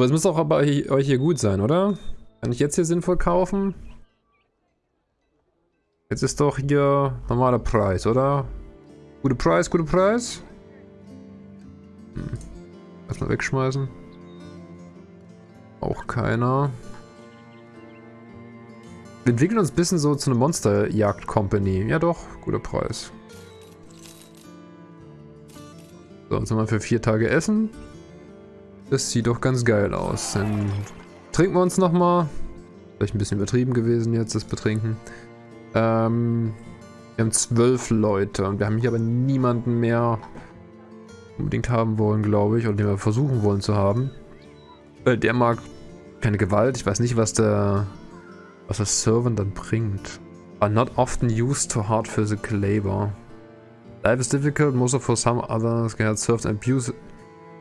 Aber es muss auch bei euch hier gut sein, oder? Kann ich jetzt hier sinnvoll kaufen? Jetzt ist doch hier normaler Preis, oder? Gute Preis, gute Preis? Hm. Erstmal wegschmeißen. Auch keiner. Wir entwickeln uns ein bisschen so zu einer Monsterjagd-Company. Ja doch, guter Preis. So, jetzt haben wir für vier Tage Essen. Das sieht doch ganz geil aus. Dann trinken wir uns nochmal. Vielleicht ein bisschen übertrieben gewesen jetzt, das Betrinken. Ähm, wir haben zwölf Leute und wir haben hier aber niemanden mehr unbedingt haben wollen, glaube ich, oder den wir versuchen wollen zu haben. Weil der mag keine Gewalt. Ich weiß nicht, was der, was der Servant dann bringt. Are not often used to hard physical labor. Life is difficult, most of for some others. He had served an abuse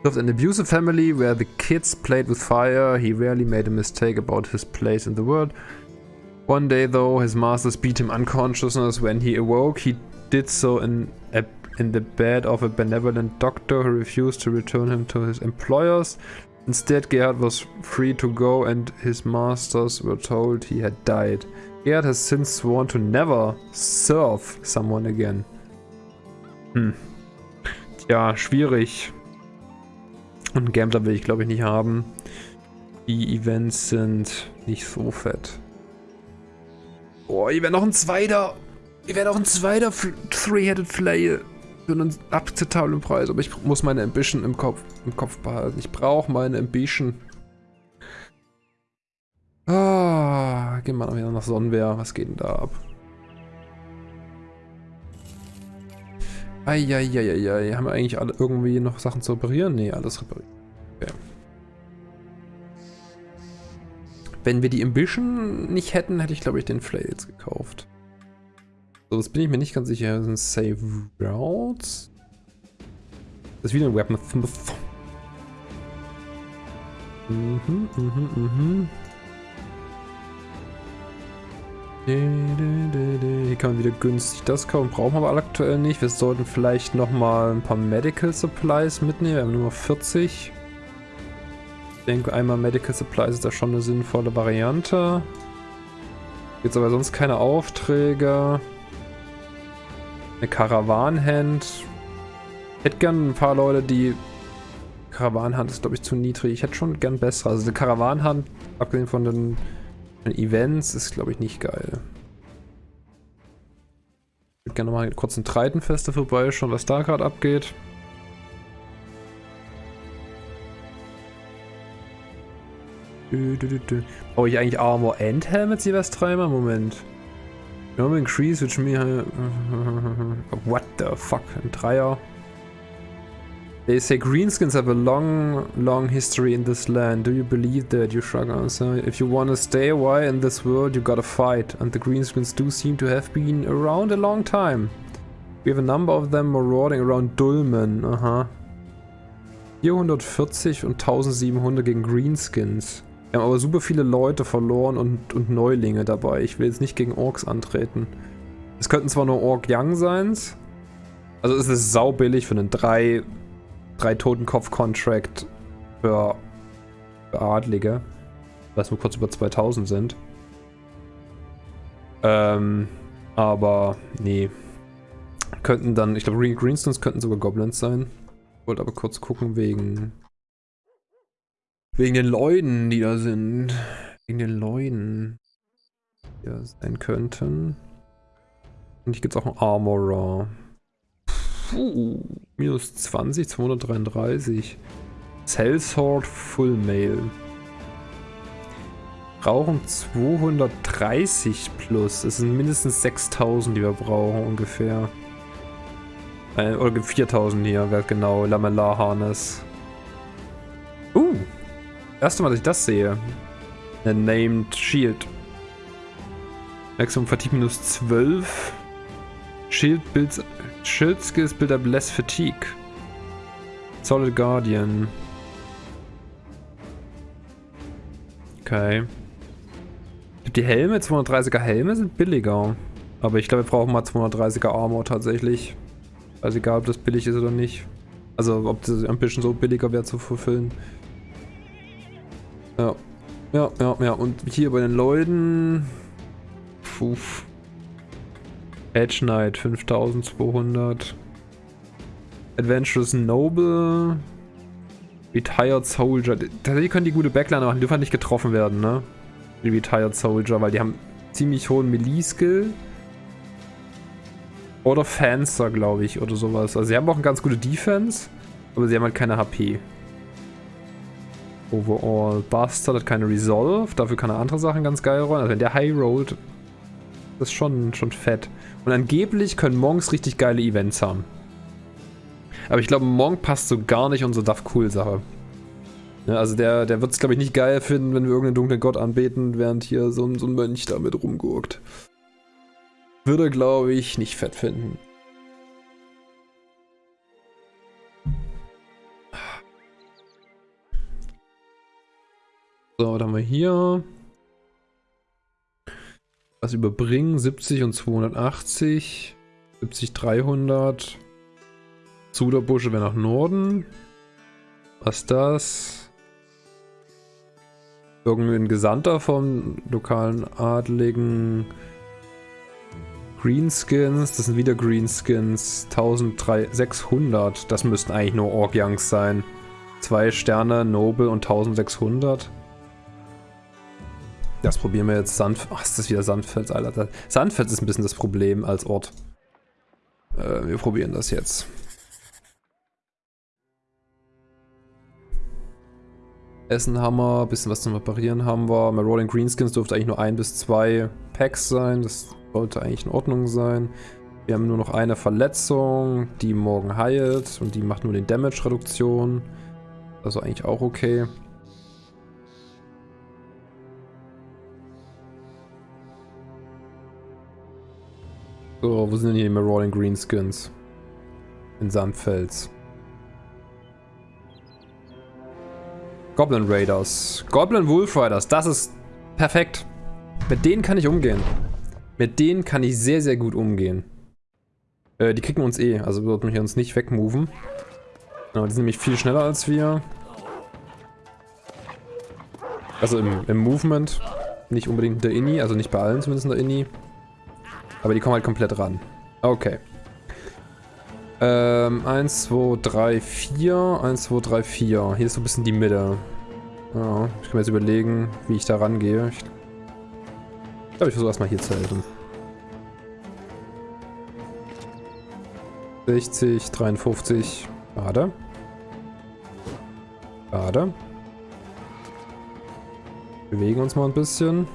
Served an abusive family where the kids played with fire. He rarely made a mistake about his place in the world. One day, though, his masters beat him unconsciousness. When he awoke, he did so in, a, in the bed of a benevolent doctor who refused to return him to his employers. Instead, Gerhard was free to go and his masters were told he had died. Gerhard has since sworn to never serve someone again. Hm. Tja, schwierig. Und Gambler will ich glaube ich nicht haben. Die Events sind nicht so fett. Boah, hier wäre noch ein zweiter. Hier wäre noch ein zweiter Three-Headed Flail. Für einen akzeptablen Preis. Aber ich muss meine Ambition im Kopf, im Kopf behalten. Ich brauche meine Ambition. Ah, gehen wir noch wieder nach Sonnenwehr. Was geht denn da ab? Eieieiei, haben wir eigentlich alle irgendwie noch Sachen zu reparieren? Ne, alles repariert. Okay. Wenn wir die Ambition nicht hätten, hätte ich glaube ich den Flails gekauft. So, das bin ich mir nicht ganz sicher. Das sind Save Routes. Das ist wieder ein Weaponsmith. Mhm, mhm, mhm. Hier kann man wieder günstig das kaufen, brauchen wir aber aktuell nicht. Wir sollten vielleicht nochmal ein paar Medical Supplies mitnehmen. Wir haben nur 40. Ich denke, einmal Medical Supplies ist da schon eine sinnvolle Variante. Jetzt aber sonst keine Aufträge. Eine Karawanhand. Hätte gern ein paar Leute, die... Karawanhand ist, glaube ich, zu niedrig. Ich hätte schon gern bessere. Also eine Karawanhand, abgesehen von den Events ist, glaube ich, nicht geil. Ich würde gerne mal kurz ein Treitenfeste vorbeischauen, was da gerade abgeht. Brauche ich eigentlich Armor and Helmets jeweils dreimal? Moment. No increase which me... What the fuck? Ein Dreier. They say greenskins have a long, long history in this land. Do you believe that? You shrug answer. If you want to stay a while in this world, you gotta fight. And the greenskins do seem to have been around a long time. We have a number of them marauding around Dulmen. Aha. 440 und 1700 gegen Greenskins. Wir haben aber super viele Leute verloren und, und Neulinge dabei. Ich will jetzt nicht gegen Orks antreten. Es könnten zwar nur Ork Young sein. Also es ist saubillig für einen 3 drei Totenkopf-Contract für, für Adlige, was nur kurz über 2000 sind. Ähm, aber nee. Könnten dann, ich glaube Greenstones könnten sogar Goblins sein. Wollte aber kurz gucken wegen wegen den Leuten, die da sind. Wegen den Leuten, die da sein könnten. Und hier gibt es auch einen Armorer. Puh, minus 20, 233. Sellsword Full Mail. Brauchen 230 plus. Das sind mindestens 6000, die wir brauchen ungefähr. Äh, oder 4000 hier, wer genau. Lamellar Harness. Uh. Erste Mal, dass ich das sehe. Ein Named Shield. Maximum Fatigue minus 12. Shield Builds Shield Skills build up less fatigue. Solid Guardian. Okay. Die Helme, 230er Helme sind billiger. Aber ich glaube, wir brauchen mal 230er Armor tatsächlich. Also egal, ob das billig ist oder nicht. Also ob das ein bisschen so billiger wäre zu verfüllen. Ja. Ja, ja, ja. Und hier bei den Leuten... Puh. Edge Knight 5200. Adventurous Noble. Retired Soldier. Tatsächlich können die gute Backliner machen, die dürfen halt nicht getroffen werden, ne? Die Retired Soldier, weil die haben ziemlich hohen Melee-Skill. Oder Fancer, glaube ich, oder sowas. Also sie haben auch eine ganz gute Defense, aber sie haben halt keine HP. Overall. Bastard hat keine Resolve, dafür kann er andere Sachen ganz geil rollen. Also wenn der High rollt, ist schon, schon fett. Und angeblich können Monks richtig geile Events haben. Aber ich glaube, Monk passt so gar nicht unsere Duff Cool Sache. Ja, also der, der wird es, glaube ich, nicht geil finden, wenn wir irgendeinen dunklen Gott anbeten, während hier so ein, so ein Mönch damit rumgurkt. Würde, glaube ich, nicht fett finden. So, was haben wir hier? Was überbringen? 70 und 280. 70, 300. Zuderbusche wäre nach Norden. Was das? Irgendwie ein Gesandter vom lokalen Adligen. Greenskins, das sind wieder Greenskins. 1600. Das müssten eigentlich nur Ork-Youngs sein. Zwei Sterne, Noble und 1600. Das probieren wir jetzt. Sand. Ach, ist das wieder Sandfels, Alter. Sandfels ist ein bisschen das Problem als Ort. Äh, wir probieren das jetzt. Essen haben wir, bisschen was zum Reparieren haben wir. Bei Rolling Greenskins dürfte eigentlich nur ein bis zwei Packs sein. Das sollte eigentlich in Ordnung sein. Wir haben nur noch eine Verletzung, die morgen heilt und die macht nur den Damage-Reduktion. Also eigentlich auch okay. So, wo sind denn hier die Marauding Greenskins? In Sandfels. Goblin Raiders. Goblin Wolf Riders, das ist perfekt. Mit denen kann ich umgehen. Mit denen kann ich sehr, sehr gut umgehen. Äh, die kriegen uns eh, also sollten wir uns nicht wegmoven. Genau, die sind nämlich viel schneller als wir. Also im, im Movement. Nicht unbedingt in der Inni, also nicht bei allen zumindest in der Inni. Aber die kommen halt komplett ran. Okay. Ähm, 1, 2, 3, 4. 1, 2, 3, 4. Hier ist so ein bisschen die Mitte. Ja, ich kann mir jetzt überlegen, wie ich da rangehe. Ich glaube, ich versuche erstmal hier zu helfen. 60, 53. Schade. Schade. Bewegen uns mal ein bisschen.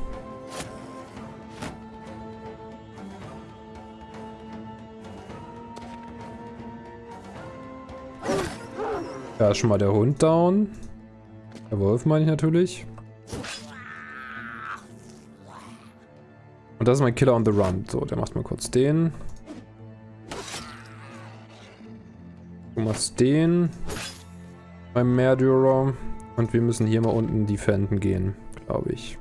Da ist schon mal der Hund down. Der Wolf meine ich natürlich. Und das ist mein Killer on the Run. So, der macht mal kurz den. Du machst den. Beim Murderer. Und wir müssen hier mal unten defenden gehen, glaube ich.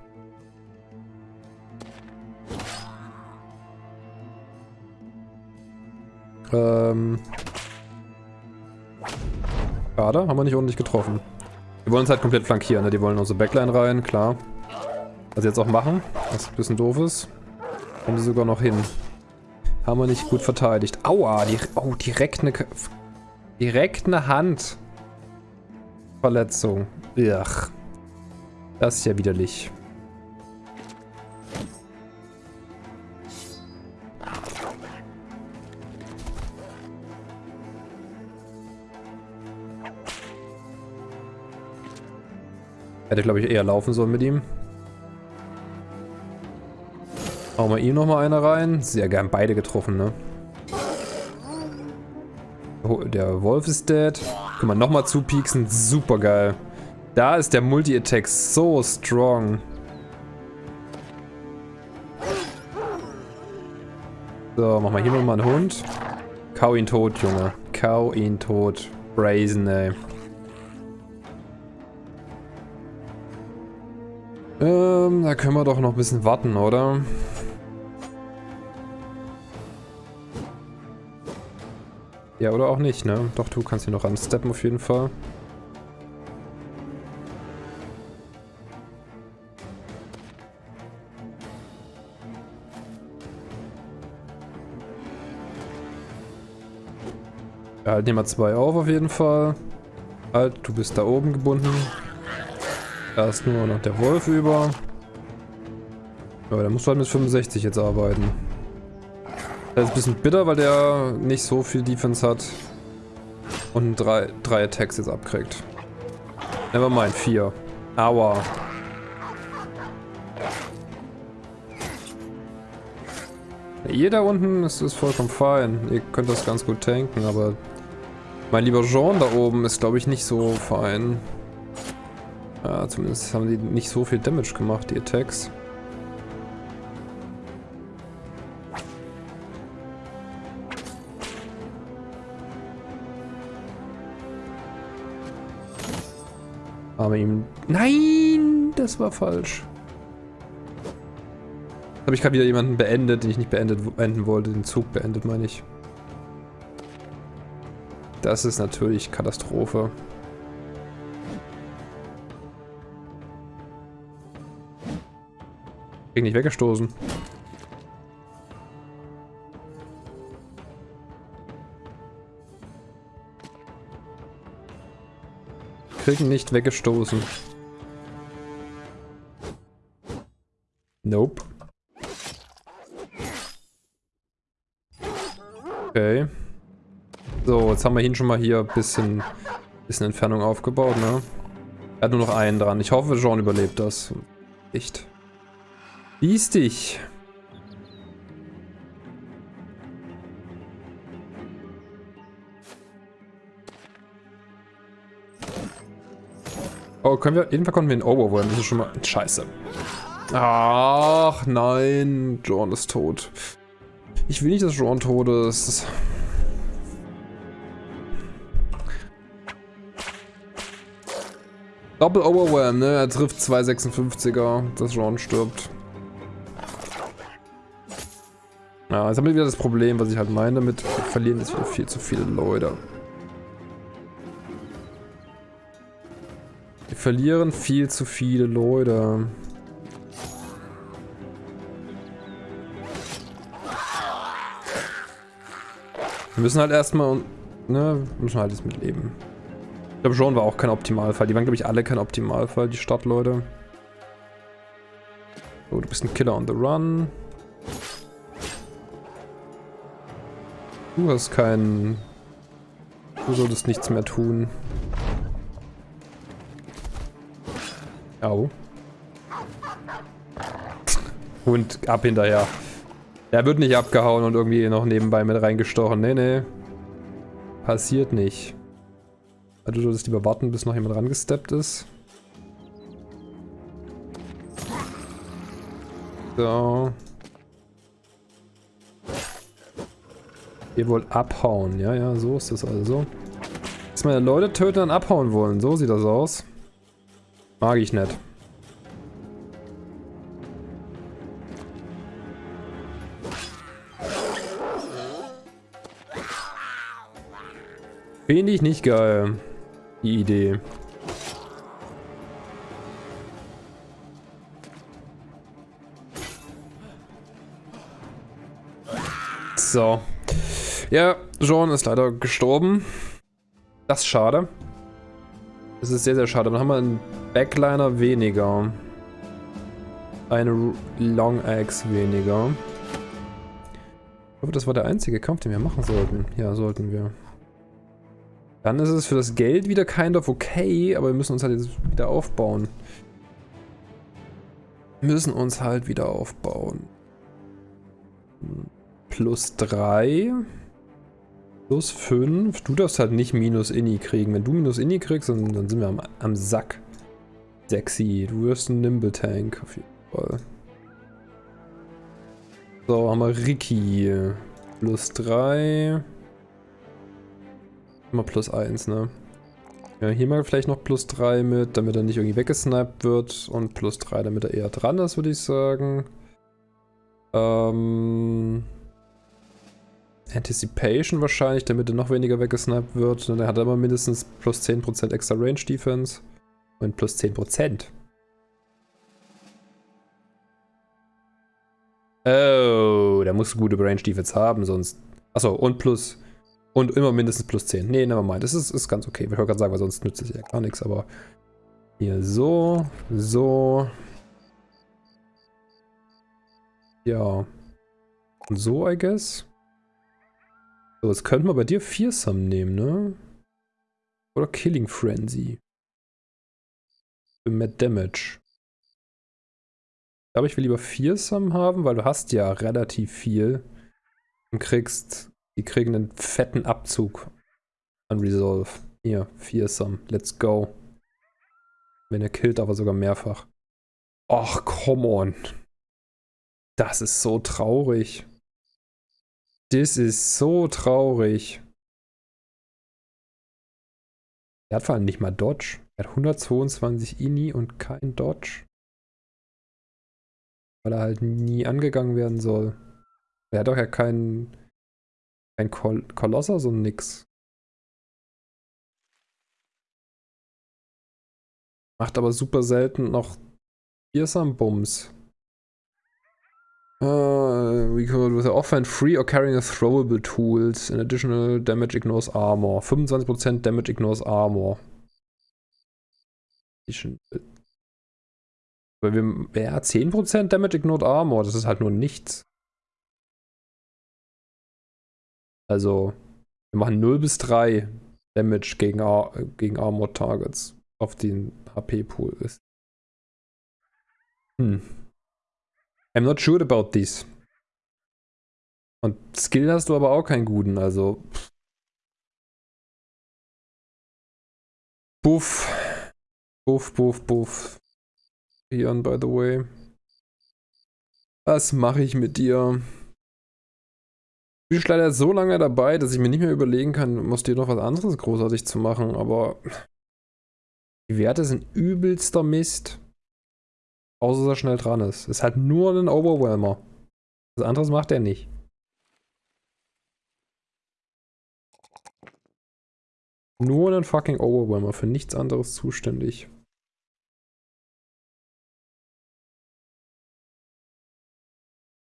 Ähm... Schade, haben wir nicht ordentlich getroffen. Die wollen uns halt komplett flankieren, ne? Die wollen unsere Backline rein, klar. Was sie jetzt auch machen, was ein bisschen doof ist. Kommen sie sogar noch hin. Haben wir nicht gut verteidigt. Aua, die, oh, direkt eine... Direkt eine Handverletzung. Ach. Das ist ja widerlich. Hätte, glaube ich, eher laufen sollen mit ihm. Hauen wir ihm nochmal eine rein. Sehr gern beide getroffen, ne? Der Wolf ist dead. Können wir nochmal zupieksen. Super geil. Da ist der Multi-Attack so strong. So, machen wir hier nochmal einen Hund. Kau ihn tot, Junge. Kau ihn tot. Brazen, ey. Ähm, da können wir doch noch ein bisschen warten, oder? Ja, oder auch nicht, ne? Doch, du kannst hier noch ansteppen auf jeden Fall. Ja, halt nehmen wir zwei auf auf jeden Fall. Halt, du bist da oben gebunden. Ist nur noch der Wolf über. Ja, der muss halt mit 65 jetzt arbeiten. Das ist ein bisschen bitter, weil der nicht so viel Defense hat. Und drei, drei Attacks jetzt abkriegt. Nevermind, vier. Aua. Ihr da unten ist, ist vollkommen fein. Ihr könnt das ganz gut tanken, aber mein lieber Jean da oben ist, glaube ich, nicht so fein. Ja, zumindest haben die nicht so viel Damage gemacht, die Attacks. Aber ihm... Nein! Das war falsch. Habe ich gerade wieder jemanden beendet, den ich nicht beendet, beenden wollte. Den Zug beendet, meine ich. Das ist natürlich Katastrophe. Krieg nicht weggestoßen. Kriegen nicht weggestoßen. Nope. Okay. So, jetzt haben wir ihn schon mal hier ein bisschen, bisschen Entfernung aufgebaut, ne? Er hat nur noch einen dran. Ich hoffe, Jean überlebt das. Echt. Lies dich. Oh, können wir... Jedenfalls konnten wir ihn overwhelmen. Das ist schon mal... Scheiße. Ach, nein. John ist tot. Ich will nicht, dass John tot ist. Doppel Overwhelm, ne? Er trifft 256er, dass John stirbt. Ja, jetzt haben wir wieder das Problem, was ich halt meine mit wir verlieren jetzt wieder viel zu viele Leute. Wir verlieren viel zu viele Leute. Wir müssen halt erstmal, ne, müssen halt jetzt mitleben. Ich glaube, Jean war auch kein Optimalfall. Die waren, glaube ich, alle kein Optimalfall, die Stadtleute. So, du bist ein Killer on the run. Du hast keinen... Du solltest nichts mehr tun. Au. Und ab hinterher. Der wird nicht abgehauen und irgendwie noch nebenbei mit reingestochen. Nee, nee. Passiert nicht. Also du solltest lieber warten, bis noch jemand rangesteppt ist. So. Ihr wollt abhauen. Ja, ja, so ist das also. Dass meine Leute töten und abhauen wollen. So sieht das aus. Mag ich nicht. Finde ich nicht geil. Die Idee. So. Ja, Jean ist leider gestorben. Das ist schade. Das ist sehr, sehr schade. Dann haben wir einen Backliner weniger. Eine Long Axe weniger. Ich hoffe, das war der einzige Kampf, den wir machen sollten. Ja, sollten wir. Dann ist es für das Geld wieder kind of okay, aber wir müssen uns halt jetzt wieder aufbauen. Wir müssen uns halt wieder aufbauen. Plus 3. Plus 5. Du darfst halt nicht minus Inni kriegen. Wenn du minus Inni kriegst, dann, dann sind wir am, am Sack. Sexy. Du wirst ein Nimble Tank auf jeden Fall. So, haben wir Ricky. Plus 3. Immer plus 1, ne? Ja, hier mal vielleicht noch plus 3 mit, damit er nicht irgendwie weggesniped wird. Und plus 3, damit er eher dran ist, würde ich sagen. Ähm... Anticipation wahrscheinlich, damit er noch weniger weggesniped wird. Und er hat immer mindestens plus 10% extra Range Defense. Und plus 10%. Oh, der muss gute Range Defense haben, sonst... Achso, und plus Und immer mindestens plus 10. Nee, nevermind. Das ist, ist ganz okay. Ich wollte gerade sagen, weil sonst nützt es ja gar nichts, aber hier so, so. Ja. Und so, I guess. So, jetzt könnten wir bei dir Fearsome nehmen, ne? Oder Killing Frenzy. Für mehr Damage. Ich glaube, ich will lieber Fearsome haben, weil du hast ja relativ viel. Und kriegst, die kriegen einen fetten Abzug an Resolve. Hier, Fearsome. Let's go. Wenn er killt, aber sogar mehrfach. Ach, come on. Das ist so traurig. Das ist so traurig. Er hat vor allem nicht mal Dodge. Er hat 122 Ini und kein Dodge. Weil er halt nie angegangen werden soll. Er hat doch ja keinen kein Kol Kolosser, und nix. Macht aber super selten noch Fearsome Bums. We could with offhand free or carrying a throwable tools. In additional damage ignores armor. 25% damage ignores armor. Weil wir, ja, 10% Damage ignored armor. Das ist halt nur nichts. Also, wir machen 0 bis 3 Damage gegen, Ar gegen Armor Targets auf den HP-Pool ist. Hm. I'm not sure about this. Und Skill hast du aber auch keinen guten, also. Buff. Buff, buff, buff. Ian, by the way. Was mache ich mit dir? Du bist leider so lange dabei, dass ich mir nicht mehr überlegen kann, muss dir noch was anderes großartig zu machen, aber die Werte sind übelster Mist. Außer dass er schnell dran ist. Ist halt nur ein Overwhelmer. Was anderes macht er nicht. Nur ein fucking Overwhelmer, für nichts anderes zuständig.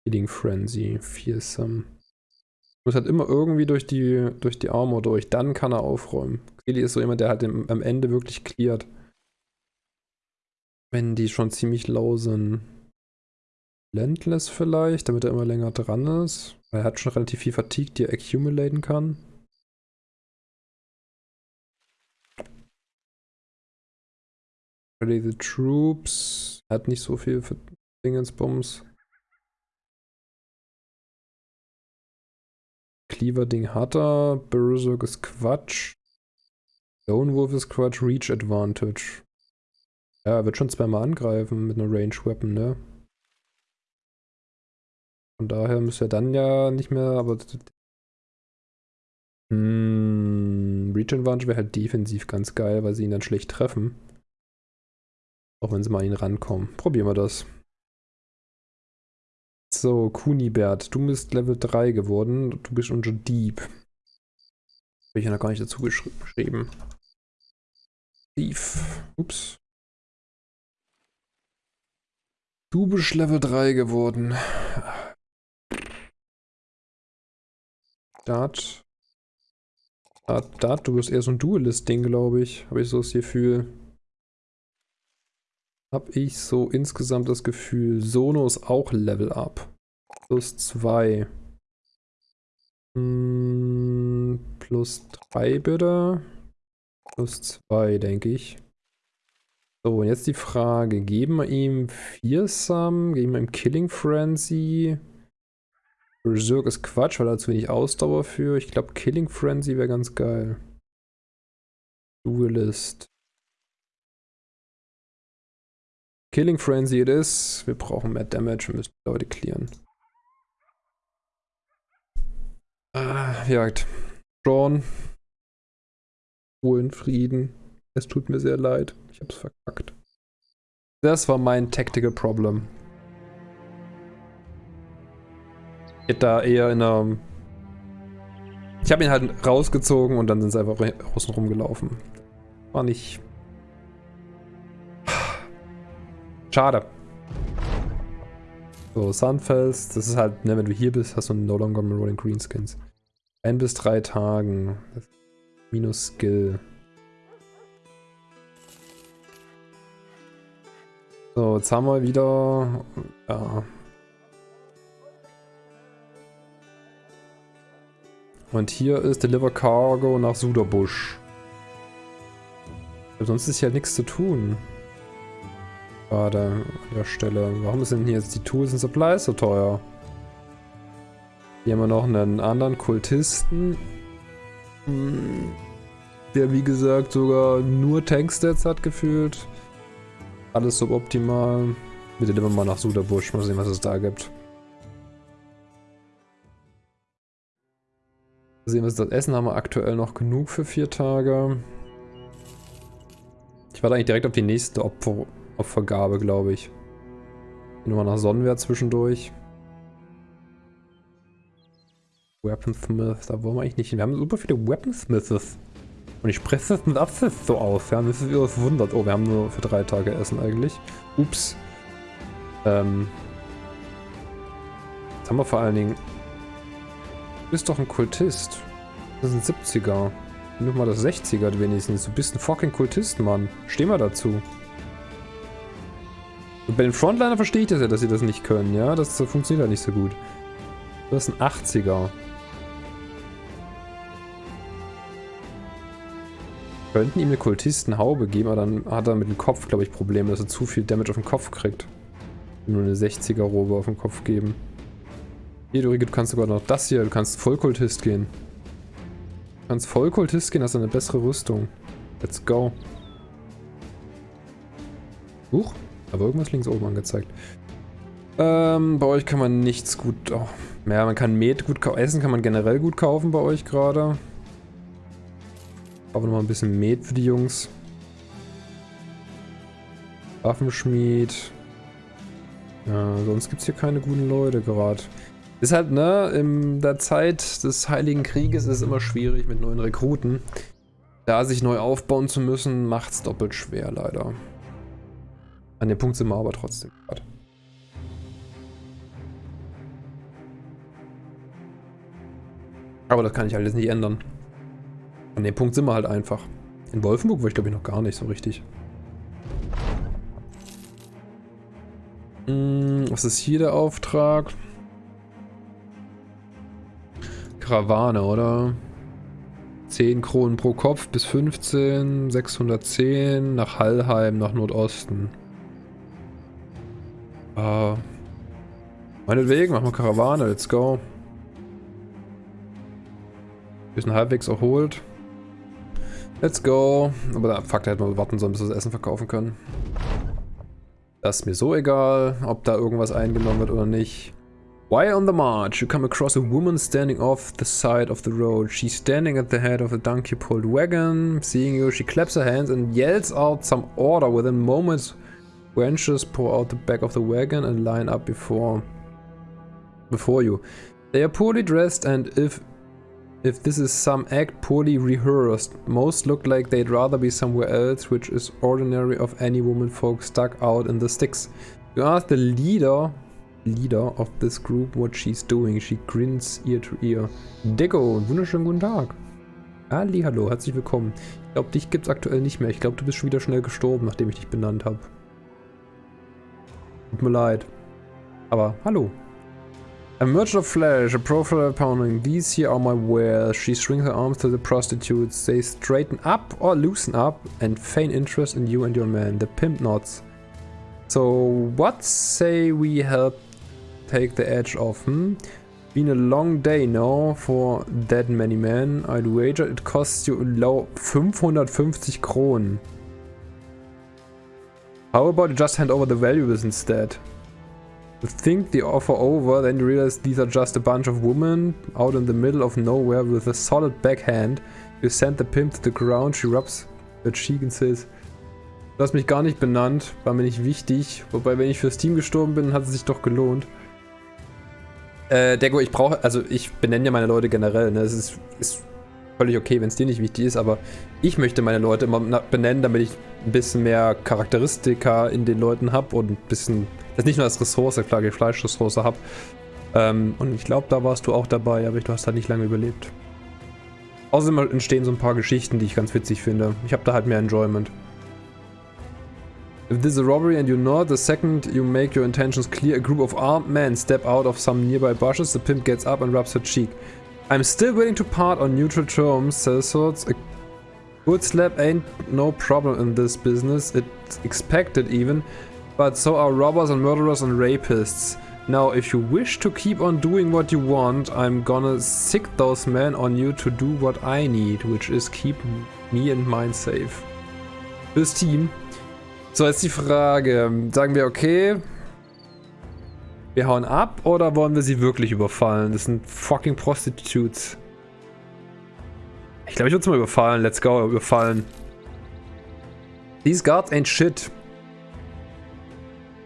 Healing Frenzy, Fearsome. Muss halt immer irgendwie durch die, durch die Armor durch, dann kann er aufräumen. Kelly ist so jemand, der halt im, am Ende wirklich cleart. Wenn die schon ziemlich low sind. Landless vielleicht, damit er immer länger dran ist. Weil er hat schon relativ viel Fatigue, die er accumulaten kann. Ready the Troops. Er hat nicht so viel für Dingensbums. Cleaver-Ding hat er. Berserk ist Quatsch. Lone Wolf ist Quatsch. Reach Advantage. Ja, er wird schon zweimal angreifen mit einer Range Weapon, ne? Von daher müsste er dann ja nicht mehr, aber... Hm, Reach Advantage wäre halt defensiv ganz geil, weil sie ihn dann schlecht treffen. Auch wenn sie mal an ihn rankommen. Probieren wir das. So, Kunibert, du bist Level 3 geworden. Du bist unser Dieb. Habe ich ja noch gar nicht dazu geschrieben. Thief. Ups. Du bist Level 3 geworden. Dat. Dat, Dat, du bist eher so ein Duelist-Ding, glaube ich. Habe ich so das Gefühl. Habe ich so insgesamt das Gefühl. Sono ist auch Level Up. Plus 2. Hm, plus 3 bitte. Plus 2, denke ich. So, und jetzt die Frage. Geben wir ihm Fearsome? Geben wir ihm Killing Frenzy? Berserk ist Quatsch, weil er zu wenig Ausdauer für. Ich glaube, Killing Frenzy wäre ganz geil. Duelist. Killing Frenzy it is. Wir brauchen mehr Damage, wir müssen Leute clearen. Ah, Jagd. Sean. Ruhe in Frieden. Es tut mir sehr leid. Ich hab's verkackt. Das war mein Tactical Problem. Ich hätte da eher in einer... Ich habe ihn halt rausgezogen und dann sind sie einfach außen rumgelaufen. War nicht... Schade. So, Sunfels, das ist halt, ne, wenn du hier bist, hast du no longer Rolling Greenskins. Ein bis drei Tagen. Minus Skill. So, jetzt haben wir wieder... Ja. Und hier ist Deliver Cargo nach Suderbusch. Sonst ist ja nichts zu tun. Gerade an der Stelle. Warum sind hier jetzt die Tools und Supplies so teuer? Hier haben wir noch einen anderen Kultisten. Hm, der wie gesagt sogar nur Tankstats hat gefühlt. Alles suboptimal. Bitte nehmen wir mal nach Suderbusch. Mal sehen, was es da gibt. Mal sehen, was das Essen haben wir aktuell noch genug für vier Tage. Ich warte eigentlich direkt auf die nächste Opfer Opfergabe, glaube ich. Gehen wir nach Sonnenwehr zwischendurch. Weaponsmith, da wollen wir eigentlich nicht hin. Wir haben super viele Weaponsmiths. Und ich spreche das mit Absicht so aus. Ja, das ist wieder verwundert. Oh, wir haben nur für drei Tage Essen eigentlich. Ups. Ähm. Jetzt haben wir vor allen Dingen... Du bist doch ein Kultist. Das ein 70er. Nimm mal das 60er wenigstens. Du bist ein fucking Kultist, Mann. Steh mal dazu. Und bei den Frontliner verstehe ich das ja, dass sie das nicht können, ja? Das, das funktioniert ja nicht so gut. Das ist ein 80er. Könnten ihm eine Kultistenhaube geben, aber dann hat er mit dem Kopf, glaube ich, Probleme, dass er zu viel Damage auf den Kopf kriegt. Nur eine 60er-Robe auf den Kopf geben. Hier, du, du kannst sogar noch das hier, du kannst Vollkultist gehen. Du kannst Vollkultist gehen, hast eine bessere Rüstung. Let's go. Huch, aber irgendwas links oben angezeigt. Ähm, bei euch kann man nichts gut... Oh, ja, man kann Met gut kaufen. Essen kann man generell gut kaufen bei euch gerade. Aber noch mal ein bisschen Met für die Jungs. Waffenschmied. Ja, sonst gibt es hier keine guten Leute gerade. Ist halt, ne, in der Zeit des Heiligen Krieges ist es immer schwierig mit neuen Rekruten. Da sich neu aufbauen zu müssen, macht es doppelt schwer, leider. An dem Punkt sind wir aber trotzdem gerade. Aber das kann ich alles nicht ändern. An dem Punkt sind wir halt einfach. In Wolfenburg war ich glaube ich noch gar nicht so richtig. Hm, was ist hier der Auftrag? Karawane, oder? 10 Kronen pro Kopf bis 15, 610 nach Hallheim, nach Nordosten. Äh, meinetwegen, machen wir Karawane, let's go. Wir sind halbwegs erholt. Let's go. Aber der Fakt hätte man warten sollen, bis wir das Essen verkaufen können. Das ist mir so egal, ob da irgendwas eingenommen wird oder nicht. While on the march, you come across a woman standing off the side of the road. She's standing at the head of a donkey-pulled wagon. Seeing you, she claps her hands and yells out some order. Within moments, wenches pour out the back of the wagon and line up before, before you. They are poorly dressed and if if this is some act poorly rehearsed. Most look like they'd rather be somewhere else, which is ordinary of any woman folk stuck out in the sticks. You ask the leader leader of this group what she's doing. She grins ear to ear. Deko, wunderschönen guten Tag. Ali, hallo, herzlich willkommen. Ich glaube, dich gibt's aktuell nicht mehr. Ich glaube, du bist schon wieder schnell gestorben, nachdem ich dich benannt habe. Tut mir leid. Aber hallo. A merchant of flesh, a profile pounding. These here are my wares. She swings her arms to the prostitutes. They straighten up or loosen up and feign interest in you and your man. The pimp nods. So, what say we help take the edge off, hmm? Been a long day, no? For that many men. I'd wager it costs you low 550 Kronen. How about you just hand over the valuables instead? Think the offer over, then you realize these are just a bunch of women out in the middle of nowhere with a solid backhand. You send the pimp to the ground, she rubs her cheek and says, Du hast mich gar nicht benannt, war mir nicht wichtig. Wobei, wenn ich fürs Team gestorben bin, hat es sich doch gelohnt. Äh, Dego, ich brauche, also ich benenne ja meine Leute generell, ne? Es ist, ist völlig okay, wenn es dir nicht wichtig ist, aber ich möchte meine Leute immer benennen, damit ich ein bisschen mehr Charakteristika in den Leuten habe und ein bisschen das nicht nur als Ressource, klar, die Fleischressource habe. Ähm, und ich glaube, da warst du auch dabei, aber du hast halt nicht lange überlebt. Außerdem entstehen so ein paar Geschichten, die ich ganz witzig finde. Ich habe da halt mehr Enjoyment. If this is a robbery and you're not, the second you make your intentions clear, a group of armed men step out of some nearby bushes, the pimp gets up and rubs her cheek. I'm still willing to part on neutral terms, says Swords. A good slap ain't no problem in this business, it's expected even, but so are robbers and murderers and rapists. Now, if you wish to keep on doing what you want, I'm gonna sick those men on you to do what I need, which is keep me and mine safe. Fürs Team. So, jetzt die Frage. Sagen wir, okay, wir hauen ab oder wollen wir sie wirklich überfallen? Das sind fucking Prostitutes. Ich glaube, ich würde es mal überfallen. Let's go, überfallen. These guards ain't shit.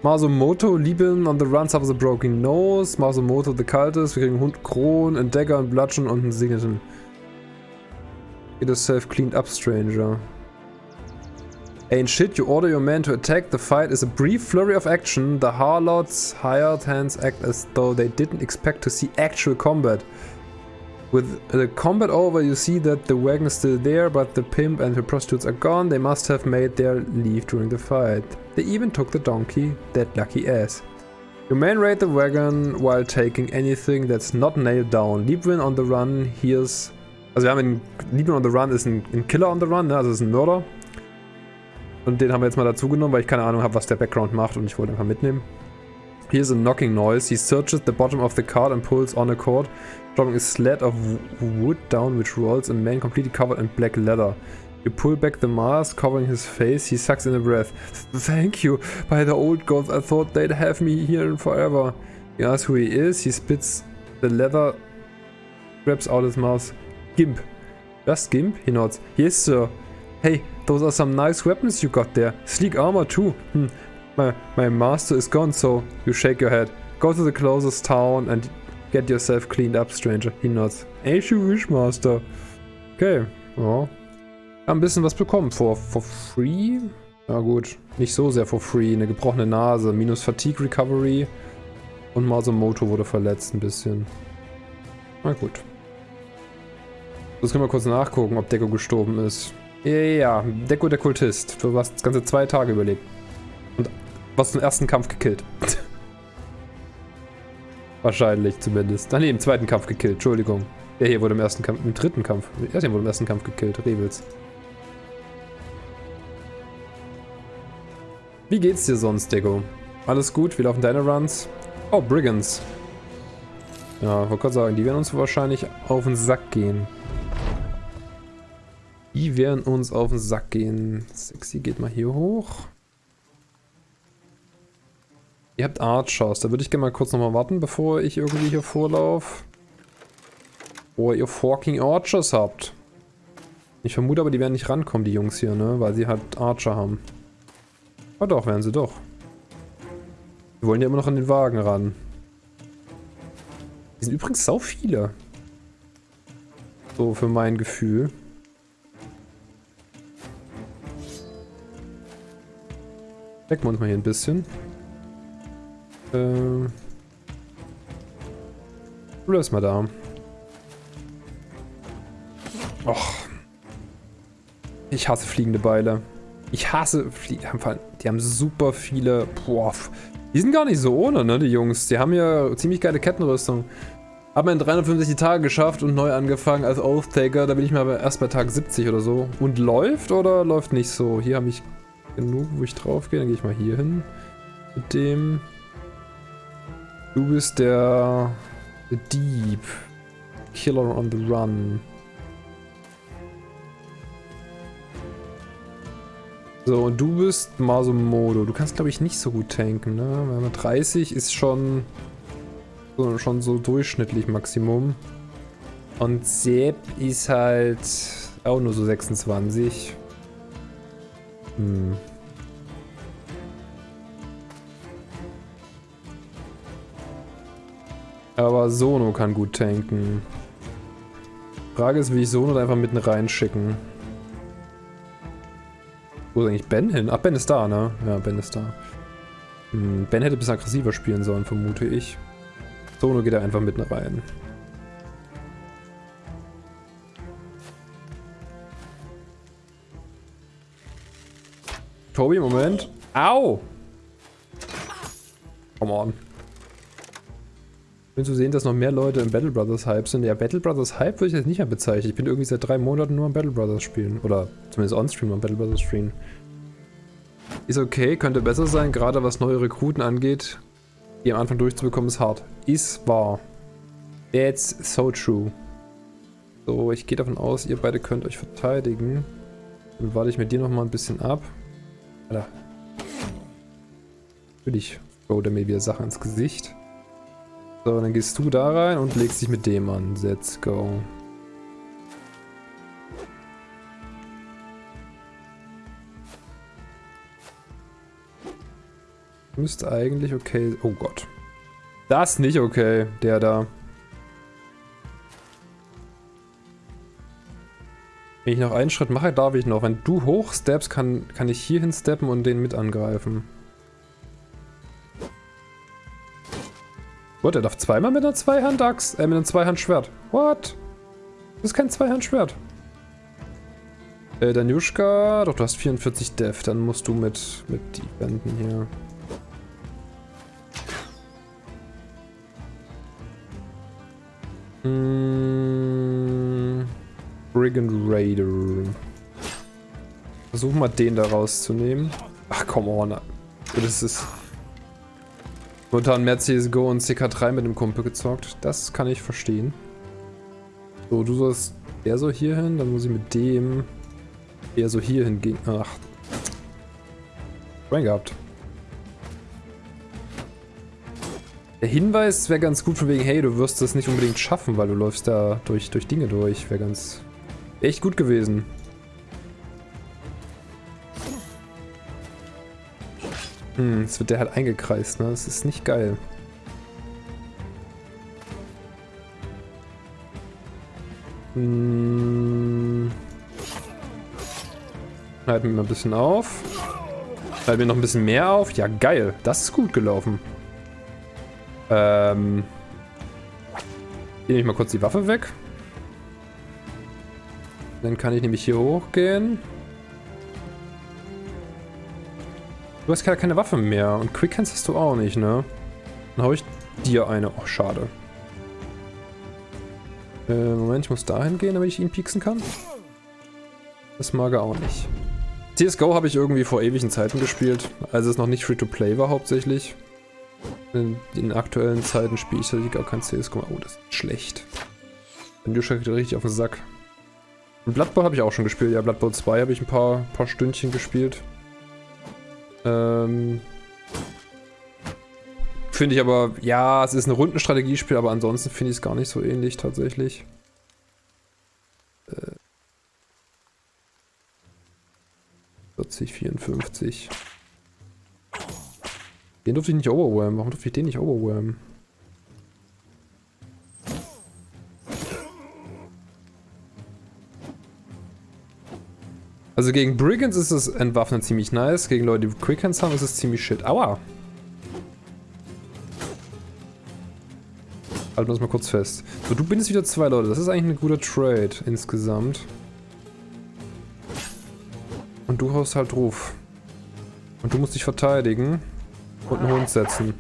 Masumoto, Lieben on the run suffers a broken nose. Masumoto, the cultist. Wir kriegen Hund, Kron, Dagger, einen Bludgeon und einen Singleton. Get yourself cleaned up, stranger. Ain't shit, you order your men to attack. The fight is a brief flurry of action. The harlots, hired hands act as though they didn't expect to see actual combat. With the combat over, you see that the wagon is still there, but the pimp and the prostitutes are gone. They must have made their leave during the fight. They even took the donkey, that lucky ass. Your men raid the wagon while taking anything that's not nailed down. Liebwin on the run hears... Also wir haben. Liebwin on the run ein, ein Killer on the run, ne? also Mörder. Und den haben wir jetzt mal dazu genommen, weil ich keine Ahnung habe, was der Background macht und ich wollte einfach mitnehmen. Here's a knocking noise. He searches the bottom of the cart and pulls on a cord. dropping a sled of wood down which rolls a man completely covered in black leather. You pull back the mask, covering his face, he sucks in a breath. Thank you! By the old gods, I thought they'd have me here forever. He asks who he is, he spits the leather, grabs out his mouth. Gimp. Just Gimp? He nods. Yes, sir. Hey, those are some nice weapons you got there. Sleek armor too. Hm. My, my master is gone, so you shake your head. Go to the closest town and Get yourself cleaned up, stranger. He nods. As you wish, master. Okay, ja. Ein bisschen was bekommen. For, for free? Ja gut, nicht so sehr for free. Eine gebrochene Nase, minus Fatigue Recovery. Und Masumoto wurde verletzt ein bisschen. Na gut. Jetzt können wir kurz nachgucken, ob Deko gestorben ist. Ja, Deko der Kultist. Du hast das ganze zwei Tage überlebt. Und was zum ersten Kampf gekillt. Wahrscheinlich zumindest. Ach nee, im zweiten Kampf gekillt, Entschuldigung. Der hier wurde im ersten Kampf, im dritten Kampf. Er wurde im ersten Kampf gekillt, Rebels. Wie geht's dir sonst, Dego? Alles gut? Wie laufen deine Runs? Oh, Brigands. Ja, wollte gerade sagen, die werden uns wahrscheinlich auf den Sack gehen. Die werden uns auf den Sack gehen. Sexy geht mal hier hoch. Ihr habt Archers. Da würde ich gerne mal kurz nochmal warten, bevor ich irgendwie hier vorlaufe. Wo ihr fucking Archers habt. Ich vermute aber, die werden nicht rankommen, die Jungs hier, ne? Weil sie halt Archer haben. Aber doch, werden sie doch. Die wollen ja immer noch an den Wagen ran. Die sind übrigens sau viele. So, für mein Gefühl. Decken wir uns mal hier ein bisschen. Äh. Du bleibst mal da. Och. Ich hasse fliegende Beile. Ich hasse Flie Die haben super viele... Boah. Die sind gar nicht so ohne, ne, die Jungs. Die haben ja ziemlich geile Kettenrüstung. Haben in 365 Tage geschafft und neu angefangen als Oath-Taker. Da bin ich mal erst bei Tag 70 oder so. Und läuft oder läuft nicht so? Hier habe ich genug, wo ich drauf gehe. Dann gehe ich mal hier hin. Mit dem... Du bist der Dieb. Killer on the Run. So, und du bist Masumodo. Du kannst, glaube ich, nicht so gut tanken, ne? 30 ist schon so, schon so durchschnittlich Maximum. Und Sepp ist halt auch nur so 26. Hm. Aber Sono kann gut tanken. Frage ist, wie ich Sono einfach mitten reinschicken. Wo ist eigentlich Ben hin? Ach, Ben ist da, ne? Ja, Ben ist da. Hm, ben hätte ein bisschen aggressiver spielen sollen, vermute ich. Sono geht da einfach mitten rein. Kobe, Moment. Au! Come on. Schön zu sehen, dass noch mehr Leute im Battle Brothers Hype sind. Ja, Battle Brothers Hype würde ich jetzt nicht mehr bezeichnen. Ich bin irgendwie seit drei Monaten nur am Battle Brothers spielen. Oder zumindest on-stream am Battle Brothers spielen. Ist okay, könnte besser sein, gerade was neue Rekruten angeht. Die am Anfang durchzubekommen ist hart. Ist wahr. That's so true. So, ich gehe davon aus, ihr beide könnt euch verteidigen. Dann warte ich mit dir nochmal ein bisschen ab. Alter. Natürlich throw der mir wieder Sachen ins Gesicht. So, dann gehst du da rein und legst dich mit dem an. Let's go. Müsste eigentlich okay... Oh Gott. Das nicht okay, der da. Wenn ich noch einen Schritt mache, darf ich noch. Wenn du hochsteppst, kann, kann ich hier hinsteppen und den mit angreifen. What, er darf zweimal mit einer Zweihand-Axt, äh, mit einem Zweihand-Schwert. What? Das ist kein Zweihand-Schwert. Äh, Danushka, doch du hast 44 Def, dann musst du mit, mit die Wänden hier. Hm, Brigand Raider. Versuch mal den da rauszunehmen. Ach, come on. Das ist... Momentan mehr CSGO und CK3 mit dem Kumpel gezockt. Das kann ich verstehen. So, du sollst eher so hier hin, dann muss ich mit dem eher so hier hingehen. Ach. Rein gehabt. Der Hinweis wäre ganz gut von wegen, hey, du wirst das nicht unbedingt schaffen, weil du läufst da durch, durch Dinge durch. Wäre ganz... echt gut gewesen. Hm, jetzt wird der halt eingekreist, ne? Das ist nicht geil. Hm. Halten wir mal ein bisschen auf. Halten wir noch ein bisschen mehr auf. Ja, geil. Das ist gut gelaufen. Ähm. Hier nehme ich mal kurz die Waffe weg. Dann kann ich nämlich hier hochgehen. Du hast keine Waffe mehr und Quickhands hast du auch nicht, ne? Dann hau ich dir eine. Oh, schade. Äh, Moment, ich muss dahin gehen, damit ich ihn pieksen kann. Das mag er auch nicht. CSGO habe ich irgendwie vor ewigen Zeiten gespielt, als es noch nicht Free-to-Play war hauptsächlich. In den aktuellen Zeiten spiele ich tatsächlich gar kein CSGO. Oh, das ist schlecht. Dann geht richtig auf den Sack. Und Blood Bowl habe ich auch schon gespielt. Ja, Blood Bowl 2 habe ich ein paar, paar Stündchen gespielt. Ähm, finde ich aber, ja, es ist ein Rundenstrategiespiel, aber ansonsten finde ich es gar nicht so ähnlich tatsächlich. Äh, 40, 54. Den durfte ich nicht overwhelmen. Warum durfte ich den nicht overwhelmen? Also gegen Brigands ist das Entwaffnen ziemlich nice. Gegen Leute, die Quickhands haben, ist es ziemlich shit. Aua! Halten wir das mal kurz fest. So, du bindest wieder zwei Leute. Das ist eigentlich ein guter Trade insgesamt. Und du haust halt drauf. Und du musst dich verteidigen. Und einen Hund setzen.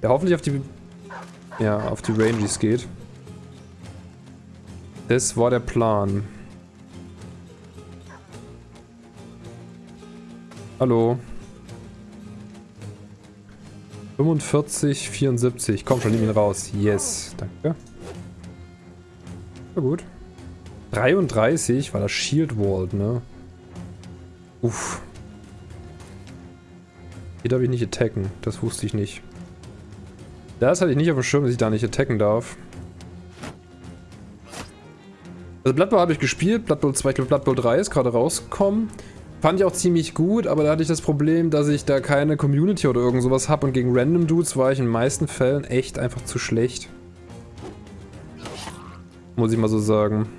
Der hoffentlich auf die... Ja, auf die Rangies geht. Das war der Plan. Hallo. 45, 74. Komm schon, nimm ihn raus. Yes. Danke. Na gut. 33 war das Shield Wall, ne? Uff. Hier darf ich nicht attacken. Das wusste ich nicht. Das hatte ich nicht auf dem Schirm, dass ich da nicht attacken darf. Also Blood Bowl habe ich gespielt. Blood Bowl 2, ich Blood Bowl 3 ist gerade rausgekommen. Fand ich auch ziemlich gut, aber da hatte ich das Problem, dass ich da keine Community oder irgend sowas habe und gegen Random Dudes war ich in den meisten Fällen echt einfach zu schlecht. Muss ich mal so sagen.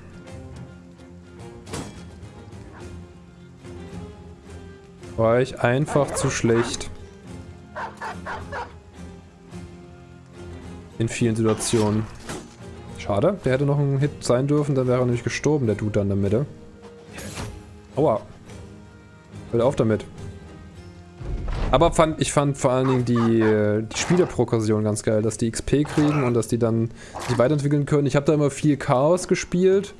War ich einfach zu schlecht. In vielen Situationen. Schade, der hätte noch ein Hit sein dürfen, dann wäre er nämlich gestorben, der Dude da in der Mitte. Aua. Hört auf damit. Aber fand, ich fand vor allen Dingen die, die Spielerprogression ganz geil, dass die XP kriegen und dass die dann sich weiterentwickeln können. Ich habe da immer viel Chaos gespielt.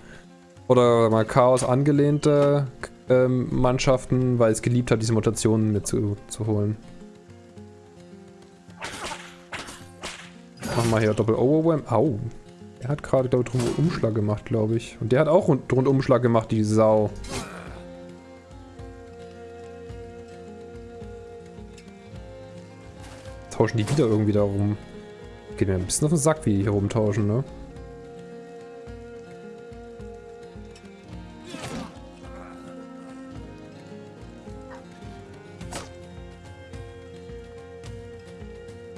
Oder mal Chaos angelehnte ähm, Mannschaften, weil es geliebt hat, diese Mutationen mitzuholen. Zu, holen. Machen wir hier Doppel Overwhelm. Au. Er hat gerade, glaube ich, Rundumschlag gemacht, glaube ich. Und der hat auch Rund Rundumschlag gemacht, die Sau. Tauschen die wieder irgendwie da rum. Geht mir ein bisschen auf den Sack, wie die hier rumtauschen, ne?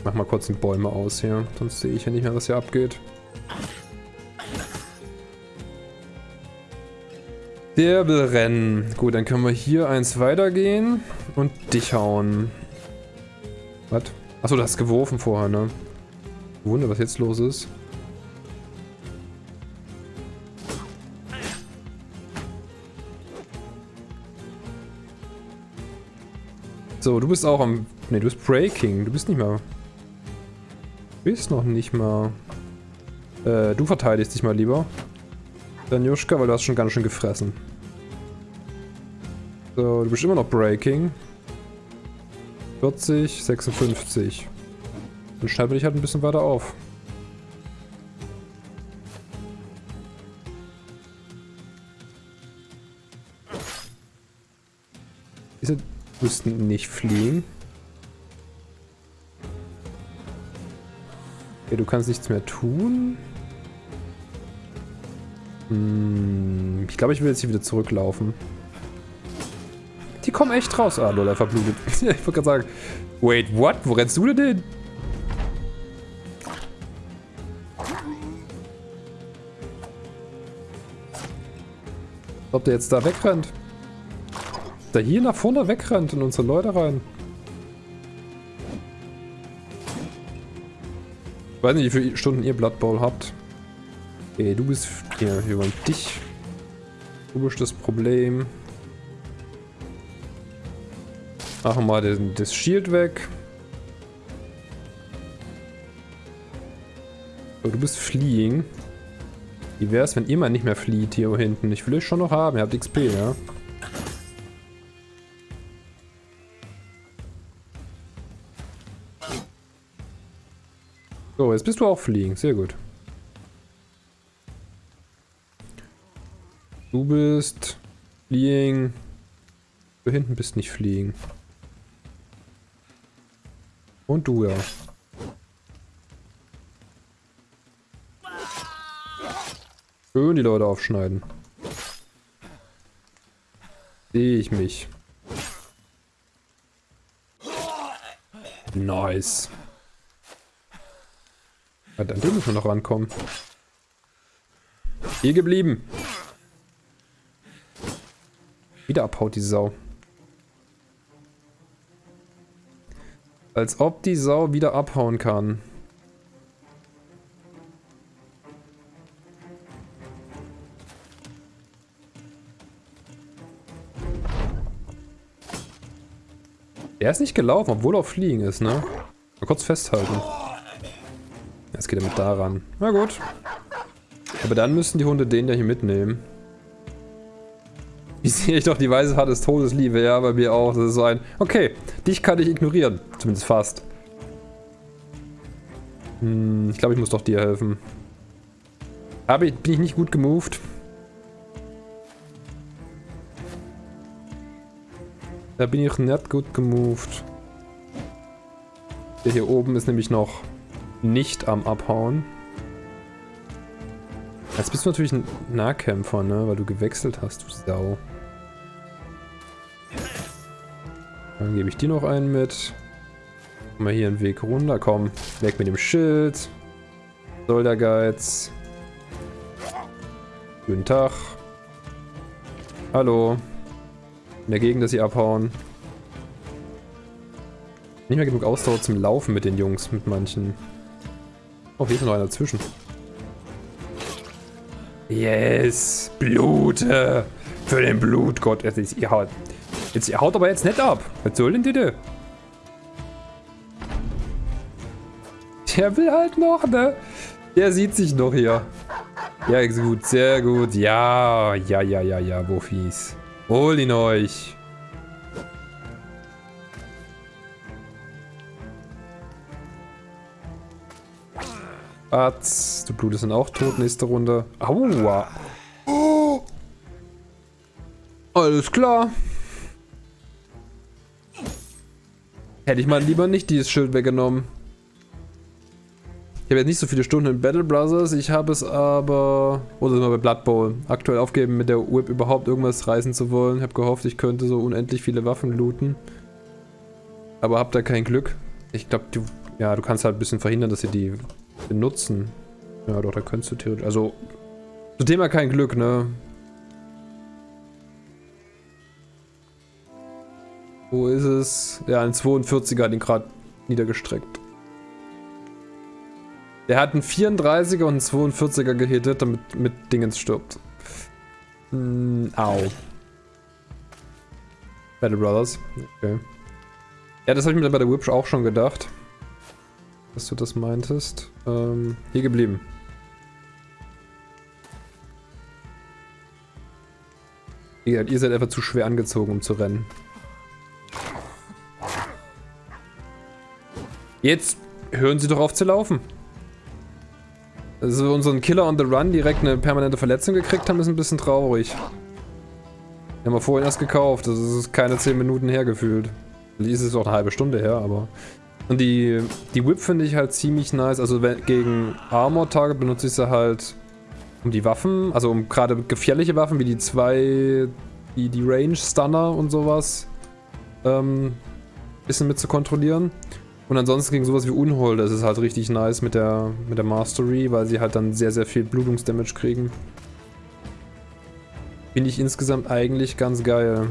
mach mal kurz die Bäume aus hier, sonst sehe ich ja nicht mehr, was hier abgeht. Wirbelrennen. Gut, dann können wir hier eins weitergehen und dich hauen. Was? Achso, du hast geworfen vorher, ne? Wunder, was jetzt los ist. So, du bist auch am... Ne, du bist Breaking. Du bist nicht mehr... Du bist noch nicht mal... Äh, du verteidigst dich mal lieber. Danjuschka, weil du hast schon ganz schön gefressen. So, du bist immer noch Breaking. 40, 56. Dann schneiden wir dich halt ein bisschen weiter auf. Diese müssten nicht fliegen. Okay, du kannst nichts mehr tun. Hm, ich glaube, ich will jetzt hier wieder zurücklaufen. Die kommen echt raus. Ah, lol, er verblutet. ich wollte gerade sagen, wait, what? Wo rennst du denn hin? Ob der jetzt da wegrennt? Da hier nach vorne wegrennt und unsere Leute rein. Ich weiß nicht, wie viele Stunden ihr Blood Bowl habt. Okay, du bist... Hier, wir wollen dich. Du bist das Problem. Machen mal den, das Shield weg. So, du bist Fleeing. Wie wäre es, wenn ihr mal nicht mehr flieht hier hinten? Ich will euch schon noch haben. Ihr habt XP, ja? So, jetzt bist du auch fliegen. Sehr gut. Du bist fliegen. Du hinten bist nicht fliegen. Und du, ja. Schön die Leute aufschneiden. Sehe ich mich. Nice. Ja, dann dürfen wir noch rankommen. Hier geblieben. Wieder abhaut die Sau. Als ob die Sau wieder abhauen kann. Er ist nicht gelaufen, obwohl er auf Fliegen ist, ne? Mal kurz festhalten. Jetzt geht er mit daran. Na gut. Aber dann müssen die Hunde den ja hier mitnehmen. Wie sehe ich doch die Hand des Todes liebe, ja, bei mir auch. Das ist so ein, okay, dich kann ich ignorieren. Zumindest fast. Hm, ich glaube, ich muss doch dir helfen. Aber ich, bin ich nicht gut gemoved? Da bin ich nicht gut gemoved. Der hier oben ist nämlich noch nicht am Abhauen. Jetzt bist du natürlich ein Nahkämpfer, ne? Weil du gewechselt hast, du Sau. Dann gebe ich dir noch einen mit. Mal hier einen Weg runter. Komm, weg mit dem Schild. Soll der Geiz. Guten Tag. Hallo. In der Gegend, dass sie abhauen. Nicht mehr genug Ausdauer zum Laufen mit den Jungs, mit manchen. Oh, hier ist noch einer dazwischen. Yes! Blute! Für den Blutgott. Jetzt, ihr haut, Jetzt haut aber jetzt nicht ab. Was soll denn die da? Der will halt noch, ne? Der sieht sich noch hier. Ja, gut, sehr gut. Ja, ja, ja, ja, ja, Buffis. Hol ihn euch. Atz, du blutest dann auch tot nächste Runde. Aua. Oh. Alles klar. Hätte ich mal lieber nicht dieses Schild weggenommen. Ich habe jetzt nicht so viele Stunden in Battle Brothers, ich habe es aber... Oder sind wir bei Blood Bowl. Aktuell aufgeben, mit der Whip überhaupt irgendwas reißen zu wollen. Ich habe gehofft, ich könnte so unendlich viele Waffen looten. Aber hab da kein Glück. Ich glaube, du... Ja, du kannst halt ein bisschen verhindern, dass sie die benutzen. Ja, doch, da könntest du theoretisch... Also, zum Thema kein Glück, ne? Wo ist es? Ja, ein 42er hat ihn gerade niedergestreckt. Der hat einen 34er und einen 42er gehittet, damit mit Dingens stirbt. Mm, au. Battle Brothers. Okay. Ja, das habe ich mir bei der Whip auch schon gedacht. Dass du das meintest. Ähm, hier geblieben. Ihr seid einfach zu schwer angezogen, um zu rennen. Jetzt hören sie doch auf zu laufen. Also unseren Killer on the Run direkt eine permanente Verletzung gekriegt haben, ist ein bisschen traurig. Den haben wir vorhin erst gekauft, das ist keine 10 Minuten her gefühlt. Ist es auch eine halbe Stunde her, aber... Und die, die Whip finde ich halt ziemlich nice, also gegen Armor-Tage benutze ich sie halt um die Waffen, also um gerade gefährliche Waffen wie die zwei, die, die Range-Stunner und sowas, ähm, bisschen mit zu kontrollieren. Und ansonsten gegen sowas wie Unhold ist es halt richtig nice mit der, mit der Mastery, weil sie halt dann sehr, sehr viel Blutungsdamage kriegen. Finde ich insgesamt eigentlich ganz geil.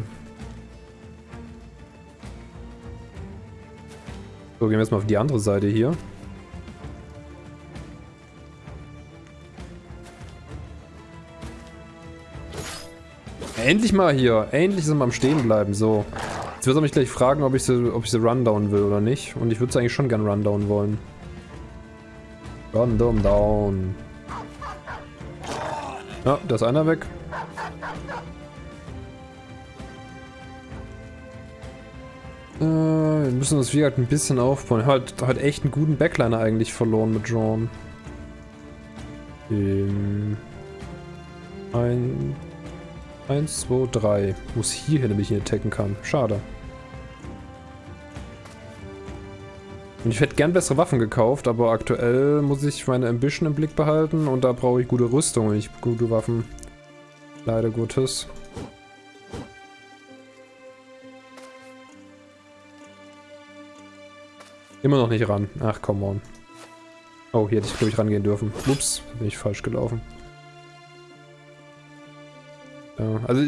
So, gehen wir jetzt mal auf die andere Seite hier. Endlich mal hier. Endlich sind wir am Stehen bleiben. So. Jetzt wird er mich gleich fragen, ob ich sie, ob ich sie rundown will oder nicht. Und ich würde sie eigentlich schon gern rundown wollen. Rundown down. Ja, da ist einer weg. Äh, wir müssen uns wie halt ein bisschen aufbauen. Hat, hat echt einen guten Backliner eigentlich verloren mit John. Ähm, ein, eins, zwei, drei. Muss hier nämlich nicht attacken kann. Schade. Und ich hätte gern bessere Waffen gekauft, aber aktuell muss ich meine Ambition im Blick behalten und da brauche ich gute Rüstung und nicht gute Waffen. Leider Gottes. Immer noch nicht ran. Ach, come on. Oh, hier hätte ich, glaube ich, rangehen dürfen. Ups, bin ich falsch gelaufen. Ja, also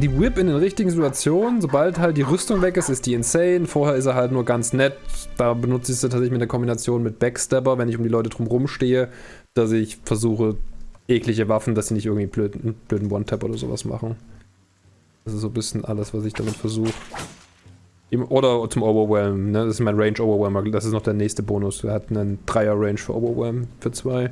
die Whip in den richtigen Situationen, sobald halt die Rüstung weg ist, ist die insane. Vorher ist er halt nur ganz nett. Da benutze ich sie tatsächlich mit der Kombination mit Backstabber, wenn ich um die Leute drumherum stehe, dass ich versuche, eklige Waffen, dass sie nicht irgendwie blöden, blöden One-Tap oder sowas machen. Das ist so ein bisschen alles, was ich damit versuche. Oder zum Overwhelm, ne? Das ist mein Range Overwhelmer. Das ist noch der nächste Bonus. Er hat einen Dreier Range für Overwhelm für zwei.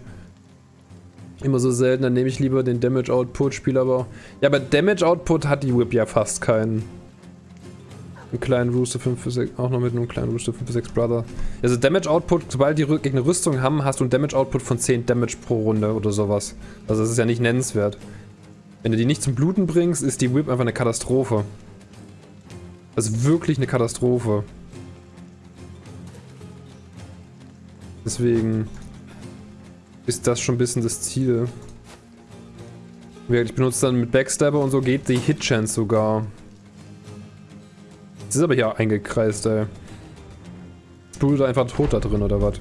Immer so selten, dann nehme ich lieber den Damage Output, spiele aber... Ja, aber Damage Output hat die Whip ja fast keinen. Einen kleinen Rooster 5 für 6, auch noch mit einem kleinen Rooster 5 für 6 Brother. Also Damage Output, sobald die Gegner Rüstung haben, hast du einen Damage Output von 10 Damage pro Runde oder sowas. Also das ist ja nicht nennenswert. Wenn du die nicht zum Bluten bringst, ist die Whip einfach eine Katastrophe. Das ist wirklich eine Katastrophe. Deswegen ist das schon ein bisschen das Ziel. Ich benutze dann mit Backstabber und so geht die Hit-Chance sogar. Das ist aber hier eingekreist, ey. Jetzt blutet einfach tot da drin, oder was?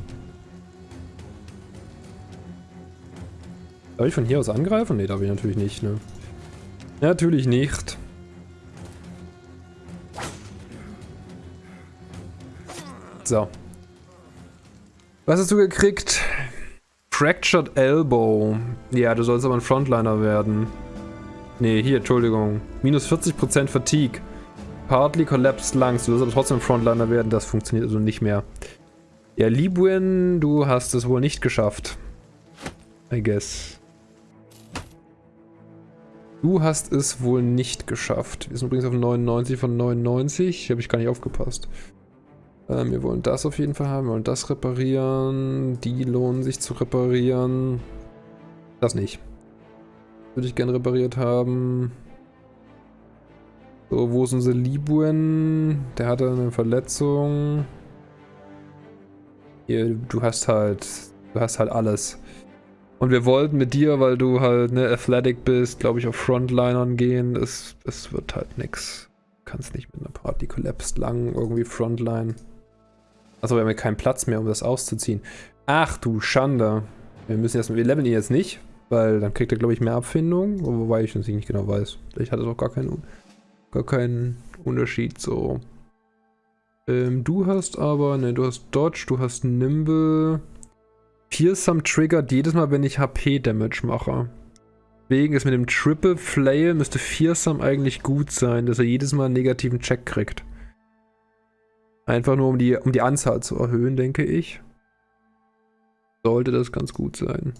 Darf ich von hier aus angreifen? Ne, darf ich natürlich nicht, ne? Natürlich nicht. So. Was hast du gekriegt? Fractured Elbow. Ja, du sollst aber ein Frontliner werden. Nee, hier, Entschuldigung. Minus 40% Fatigue. Partly Collapsed Lungs. Du sollst aber trotzdem ein Frontliner werden. Das funktioniert also nicht mehr. Ja, Liebwin, du hast es wohl nicht geschafft. I guess. Du hast es wohl nicht geschafft. Wir sind übrigens auf 99 von 99. Habe ich gar nicht aufgepasst. Ähm, wir wollen das auf jeden Fall haben. Wir wollen das reparieren. Die lohnen sich zu reparieren. Das nicht. Würde ich gerne repariert haben. So, wo ist unser Libuen? Der hatte eine Verletzung. Hier, du hast halt, du hast halt alles. Und wir wollten mit dir, weil du halt ne Athletic bist, glaube ich, auf Frontlinern gehen. Es, es wird halt nix. Du kannst nicht mit einer Party collapsed lang irgendwie Frontline. Achso, wir haben ja keinen Platz mehr, um das auszuziehen. Ach du Schande. Wir müssen erstmal, wir leveln ihn jetzt nicht, weil dann kriegt er, glaube ich, mehr Abfindung. Wobei ich das nicht genau weiß. Vielleicht hat es auch gar keinen gar keinen Unterschied so. Ähm, du hast aber, ne, du hast Dodge, du hast Nimble. Fearsome triggert jedes Mal, wenn ich HP-Damage mache. Deswegen ist mit dem Triple Flail müsste Fearsome eigentlich gut sein, dass er jedes Mal einen negativen Check kriegt. Einfach nur um die, um die Anzahl zu erhöhen, denke ich. Sollte das ganz gut sein.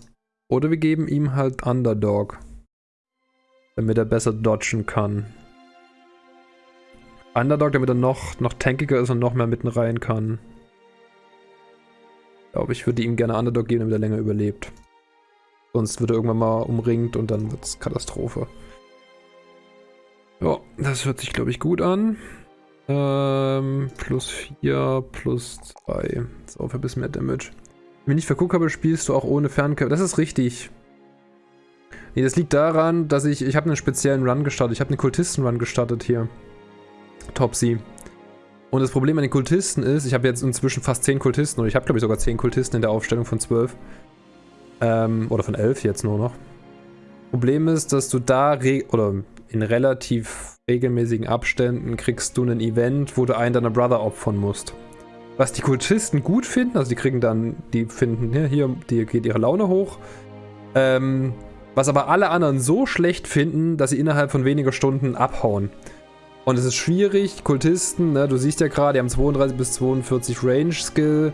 Oder wir geben ihm halt Underdog. Damit er besser dodgen kann. Underdog, damit er noch, noch tankiger ist und noch mehr mitten rein kann. Ich glaube, ich würde ihm gerne Underdog geben, damit er länger überlebt. Sonst wird er irgendwann mal umringt und dann wird es Katastrophe. Ja, das hört sich, glaube ich, gut an. Ähm, plus 4, plus 2. So, für ein bisschen mehr Damage. Wenn ich nicht verguckt habe, spielst du auch ohne Fernkämpfer. Das ist richtig. Nee, das liegt daran, dass ich... Ich habe einen speziellen Run gestartet. Ich habe einen Kultisten-Run gestartet hier. Topsy. Und das Problem an den Kultisten ist, ich habe jetzt inzwischen fast 10 Kultisten, oder ich habe glaube ich sogar 10 Kultisten in der Aufstellung von 12. Ähm, oder von 11 jetzt nur noch. Problem ist, dass du da, oder in relativ regelmäßigen Abständen kriegst du ein Event, wo du einen deiner Brother opfern musst. Was die Kultisten gut finden, also die kriegen dann, die finden, hier, hier die geht ihre Laune hoch. Ähm, was aber alle anderen so schlecht finden, dass sie innerhalb von weniger Stunden abhauen. Und es ist schwierig, Kultisten, ne, du siehst ja gerade, die haben 32 bis 42 Range-Skill,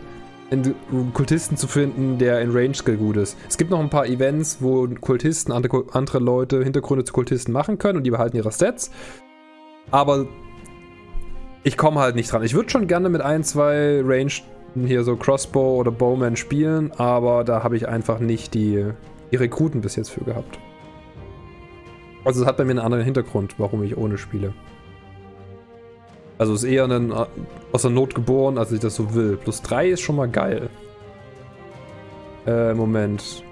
einen Kultisten zu finden, der in Range-Skill gut ist. Es gibt noch ein paar Events, wo Kultisten andere, andere Leute Hintergründe zu Kultisten machen können und die behalten ihre Stats. Aber ich komme halt nicht dran. Ich würde schon gerne mit ein, zwei Range hier so Crossbow oder Bowman spielen, aber da habe ich einfach nicht die, die Rekruten bis jetzt für gehabt. Also es hat bei mir einen anderen Hintergrund, warum ich ohne spiele. Also ist eher ein, äh, aus der Not geboren, als ich das so will. Plus 3 ist schon mal geil. Äh, Moment.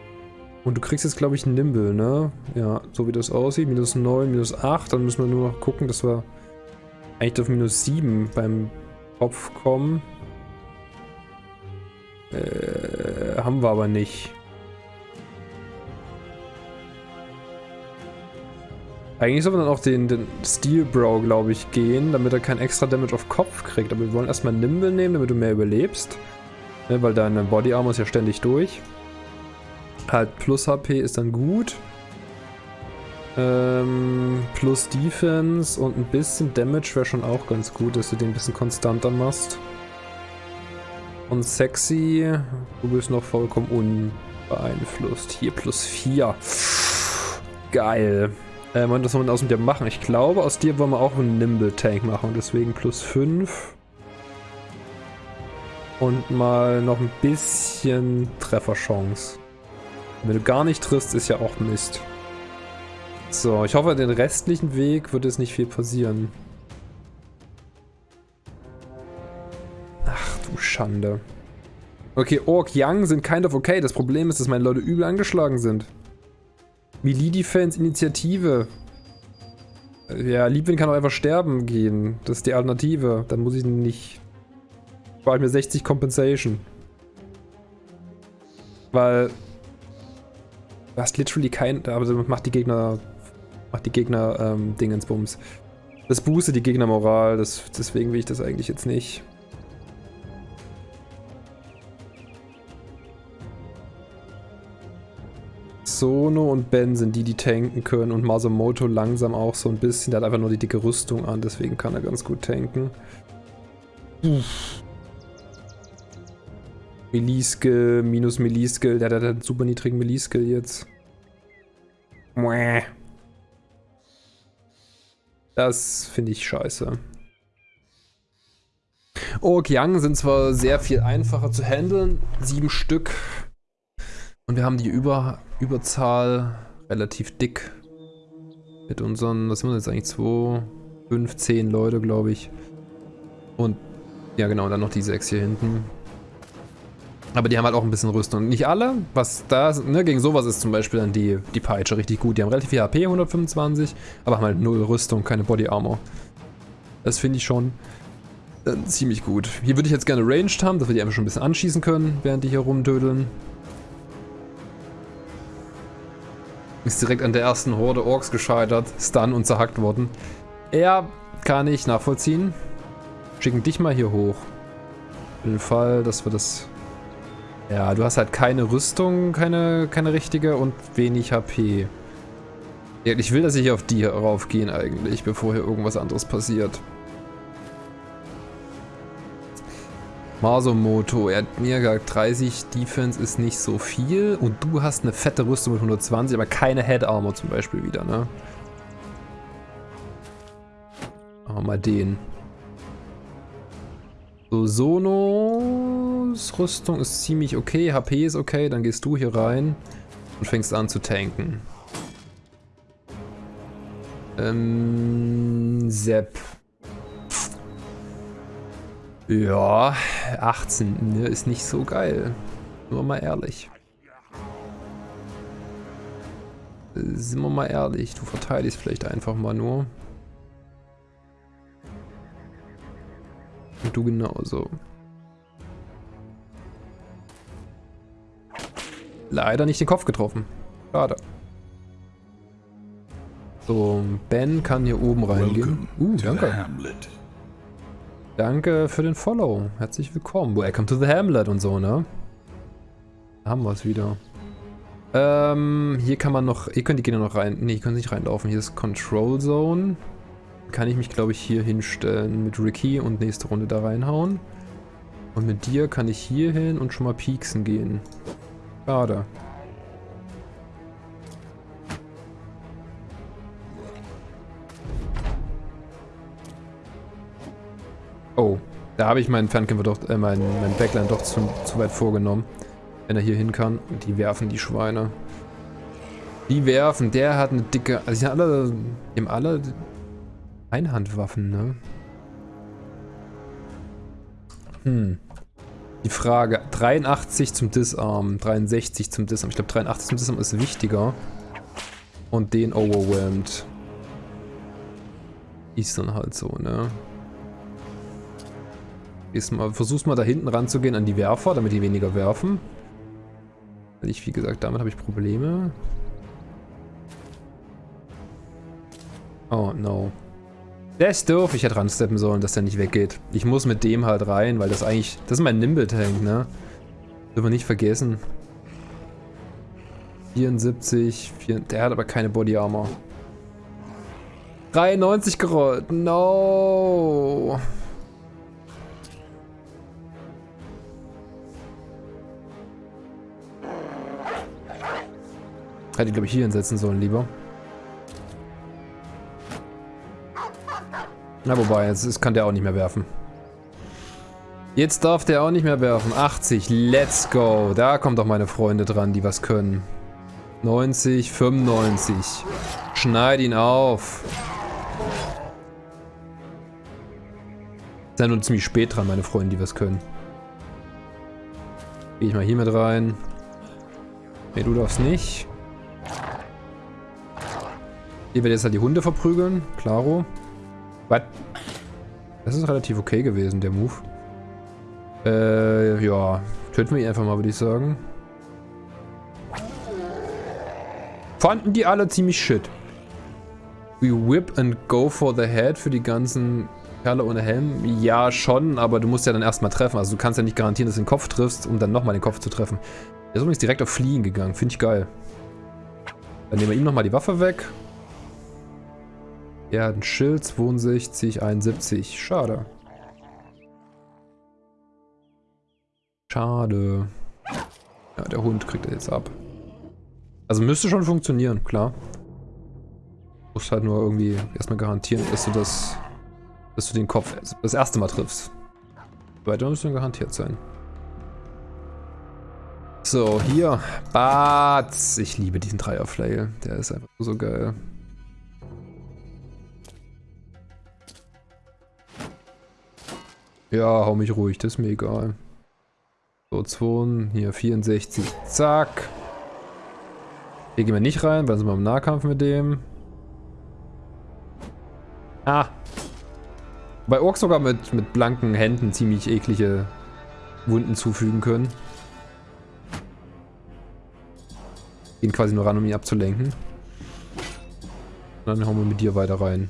Und du kriegst jetzt, glaube ich, Nimble, ne? Ja, so wie das aussieht. Minus 9, minus 8. Dann müssen wir nur noch gucken, dass wir eigentlich auf minus 7 beim Kopf kommen. Äh, haben wir aber nicht. Eigentlich soll man dann auch den, den Steel Bro, glaube ich, gehen, damit er kein extra Damage auf Kopf kriegt. Aber wir wollen erstmal Nimble nehmen, damit du mehr überlebst. Ne, weil deine Body Armor ist ja ständig durch. Halt plus HP ist dann gut. Ähm, plus Defense und ein bisschen Damage wäre schon auch ganz gut, dass du den ein bisschen konstanter machst. Und sexy, du bist noch vollkommen unbeeinflusst. Hier plus 4. Geil. Ähm, und was soll man aus dir machen? Ich glaube, aus dir wollen wir auch einen Nimble-Tank machen. Deswegen plus 5. Und mal noch ein bisschen Trefferchance. Wenn du gar nicht triffst, ist ja auch Mist. So, ich hoffe, den restlichen Weg wird es nicht viel passieren. Ach du Schande. Okay, Ork Young sind kind of okay. Das Problem ist, dass meine Leute übel angeschlagen sind. Melee Defense Initiative. Ja, Liebwin kann auch einfach sterben gehen. Das ist die Alternative. Dann muss ich nicht... Ich mir 60 Compensation. Weil... Du hast literally kein... Aber macht die Gegner... Macht die Gegner ähm, Dingensbums. Das boostet die Gegnermoral. Das, deswegen will ich das eigentlich jetzt nicht. Sono und Ben sind die, die tanken können und Masamoto langsam auch so ein bisschen. Der hat einfach nur die dicke Rüstung an, deswegen kann er ganz gut tanken. Melee-Skill, minus Melee-Skill. Der hat einen super niedrigen Melee-Skill jetzt. Das finde ich scheiße. Ork Young sind zwar sehr viel einfacher zu handeln, sieben Stück. Und wir haben die Über Überzahl relativ dick. Mit unseren, was sind wir jetzt eigentlich? 2, 5, 10 Leute, glaube ich. Und, ja genau, dann noch die 6 hier hinten. Aber die haben halt auch ein bisschen Rüstung. Nicht alle, was da, ne, gegen sowas ist zum Beispiel dann die, die Peitsche richtig gut. Die haben relativ viel HP, 125, aber haben halt null Rüstung, keine Body Armor. Das finde ich schon äh, ziemlich gut. Hier würde ich jetzt gerne Ranged haben, dass wir die einfach schon ein bisschen anschießen können, während die hier rumdödeln. Ist direkt an der ersten Horde Orks gescheitert, Stun und zerhackt worden. Ja, kann ich nachvollziehen. Schicken dich mal hier hoch. Für den Fall, dass wir das... Ja, du hast halt keine Rüstung, keine, keine richtige und wenig HP. Ich will, dass ich auf die raufgehen eigentlich, bevor hier irgendwas anderes passiert. Masomoto, er hat mir gesagt, 30 Defense ist nicht so viel und du hast eine fette Rüstung mit 120, aber keine Head Armor zum Beispiel wieder, ne? Machen wir mal den. So, Sonos Rüstung ist ziemlich okay, HP ist okay, dann gehst du hier rein und fängst an zu tanken. Ähm, Sepp. Ja, 18 ne, ist nicht so geil. Nur mal ehrlich. Sind wir mal ehrlich, du verteidigst vielleicht einfach mal nur. Und du genauso. Leider nicht den Kopf getroffen. Schade. So, Ben kann hier oben reingehen. Uh, danke. Danke für den Follow. Herzlich willkommen. Welcome to the Hamlet und so, ne? Da haben wir es wieder. Ähm, hier kann man noch... Ihr könnt die Gegner noch rein... Ne, ihr könnt nicht reinlaufen. Hier ist Control Zone. Kann ich mich, glaube ich, hier hinstellen mit Ricky und nächste Runde da reinhauen. Und mit dir kann ich hier hin und schon mal pieksen gehen. Schade. Oh, da habe ich meinen Fernkämpfer doch, äh, meinen, meinen Backline doch zu, zu weit vorgenommen. Wenn er hier hin kann. Die werfen die Schweine. Die werfen. Der hat eine dicke... Also die haben alle... Die haben alle Einhandwaffen, ne? Hm. Die Frage. 83 zum Disarm. 63 zum Disarm. Ich glaube 83 zum Disarm ist wichtiger. Und den overwhelmed. Ist dann halt so, ne? Mal, versuch's mal da hinten ranzugehen an die Werfer, damit die weniger werfen. Weil ich, wie gesagt, damit habe ich Probleme. Oh, no. Ist doof. Ich hätte ransteppen sollen, dass der nicht weggeht. Ich muss mit dem halt rein, weil das eigentlich... Das ist mein Nimble-Tank, ne? Dürfen wir nicht vergessen. 74, 4, der hat aber keine Body Armor. 93 gerollt. No. Hätte ich, glaube ich, hier hinsetzen sollen, lieber. Na, wobei, jetzt kann der auch nicht mehr werfen. Jetzt darf der auch nicht mehr werfen. 80, let's go. Da kommen doch meine Freunde dran, die was können. 90, 95. Schneid ihn auf. Ja nur ziemlich spät dran, meine Freunde, die was können. Gehe ich mal hier mit rein. Ne, du darfst nicht. Hier wird jetzt halt die Hunde verprügeln. Klaro. Was? Das ist relativ okay gewesen, der Move. Äh, ja. Töten wir ihn einfach mal, würde ich sagen. Fanden die alle ziemlich shit. We whip and go for the head für die ganzen Kerle ohne Helm. Ja, schon, aber du musst ja dann erstmal treffen. Also du kannst ja nicht garantieren, dass du den Kopf triffst, um dann nochmal den Kopf zu treffen. Der ist übrigens direkt auf Fliehen gegangen. Finde ich geil. Dann nehmen wir ihm nochmal die Waffe weg. Er hat ein Schild, 62, 71. Schade. Schade. Ja, der Hund kriegt er jetzt ab. Also müsste schon funktionieren, klar. Du musst halt nur irgendwie erstmal garantieren, dass du das, dass du den Kopf das erste Mal triffst. Weiter müsste garantiert sein. So, hier. Bats. Ich liebe diesen Dreierflail. Der ist einfach so geil. Ja, hau mich ruhig, das ist mir egal. So, 2, hier 64, zack. Hier gehen wir nicht rein, weil sind wir im Nahkampf mit dem. Ah. Bei Orks sogar mit, mit blanken Händen ziemlich eklige Wunden zufügen können. Gehen quasi nur ran, um ihn abzulenken. dann hauen wir mit dir weiter rein.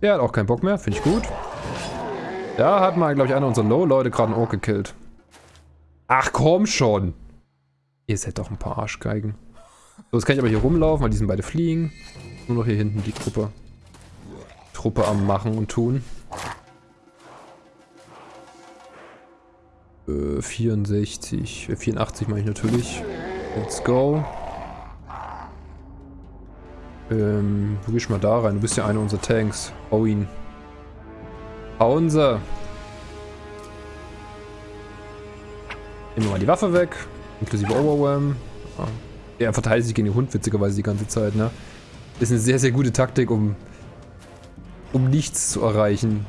Der hat auch keinen Bock mehr, finde ich gut. Da hat mal, glaube ich, einer unserer Low-Leute gerade einen Ork gekillt. Ach komm schon. Ihr seid doch ein paar Arschgeigen. So, jetzt kann ich aber hier rumlaufen, weil die sind beide fliegen. Nur noch hier hinten die Truppe. Truppe am Machen und Tun. Äh, 64, 84 mache ich natürlich. Let's go. Ähm, wo gehst du mal da rein? Du bist ja einer unserer Tanks. Hau ihn. Hauen sie. Nehmen wir mal die Waffe weg. Inklusive Overwhelm. Ja. Er verteidigt sich gegen den Hund witzigerweise die ganze Zeit, ne? Ist eine sehr, sehr gute Taktik, um, um nichts zu erreichen.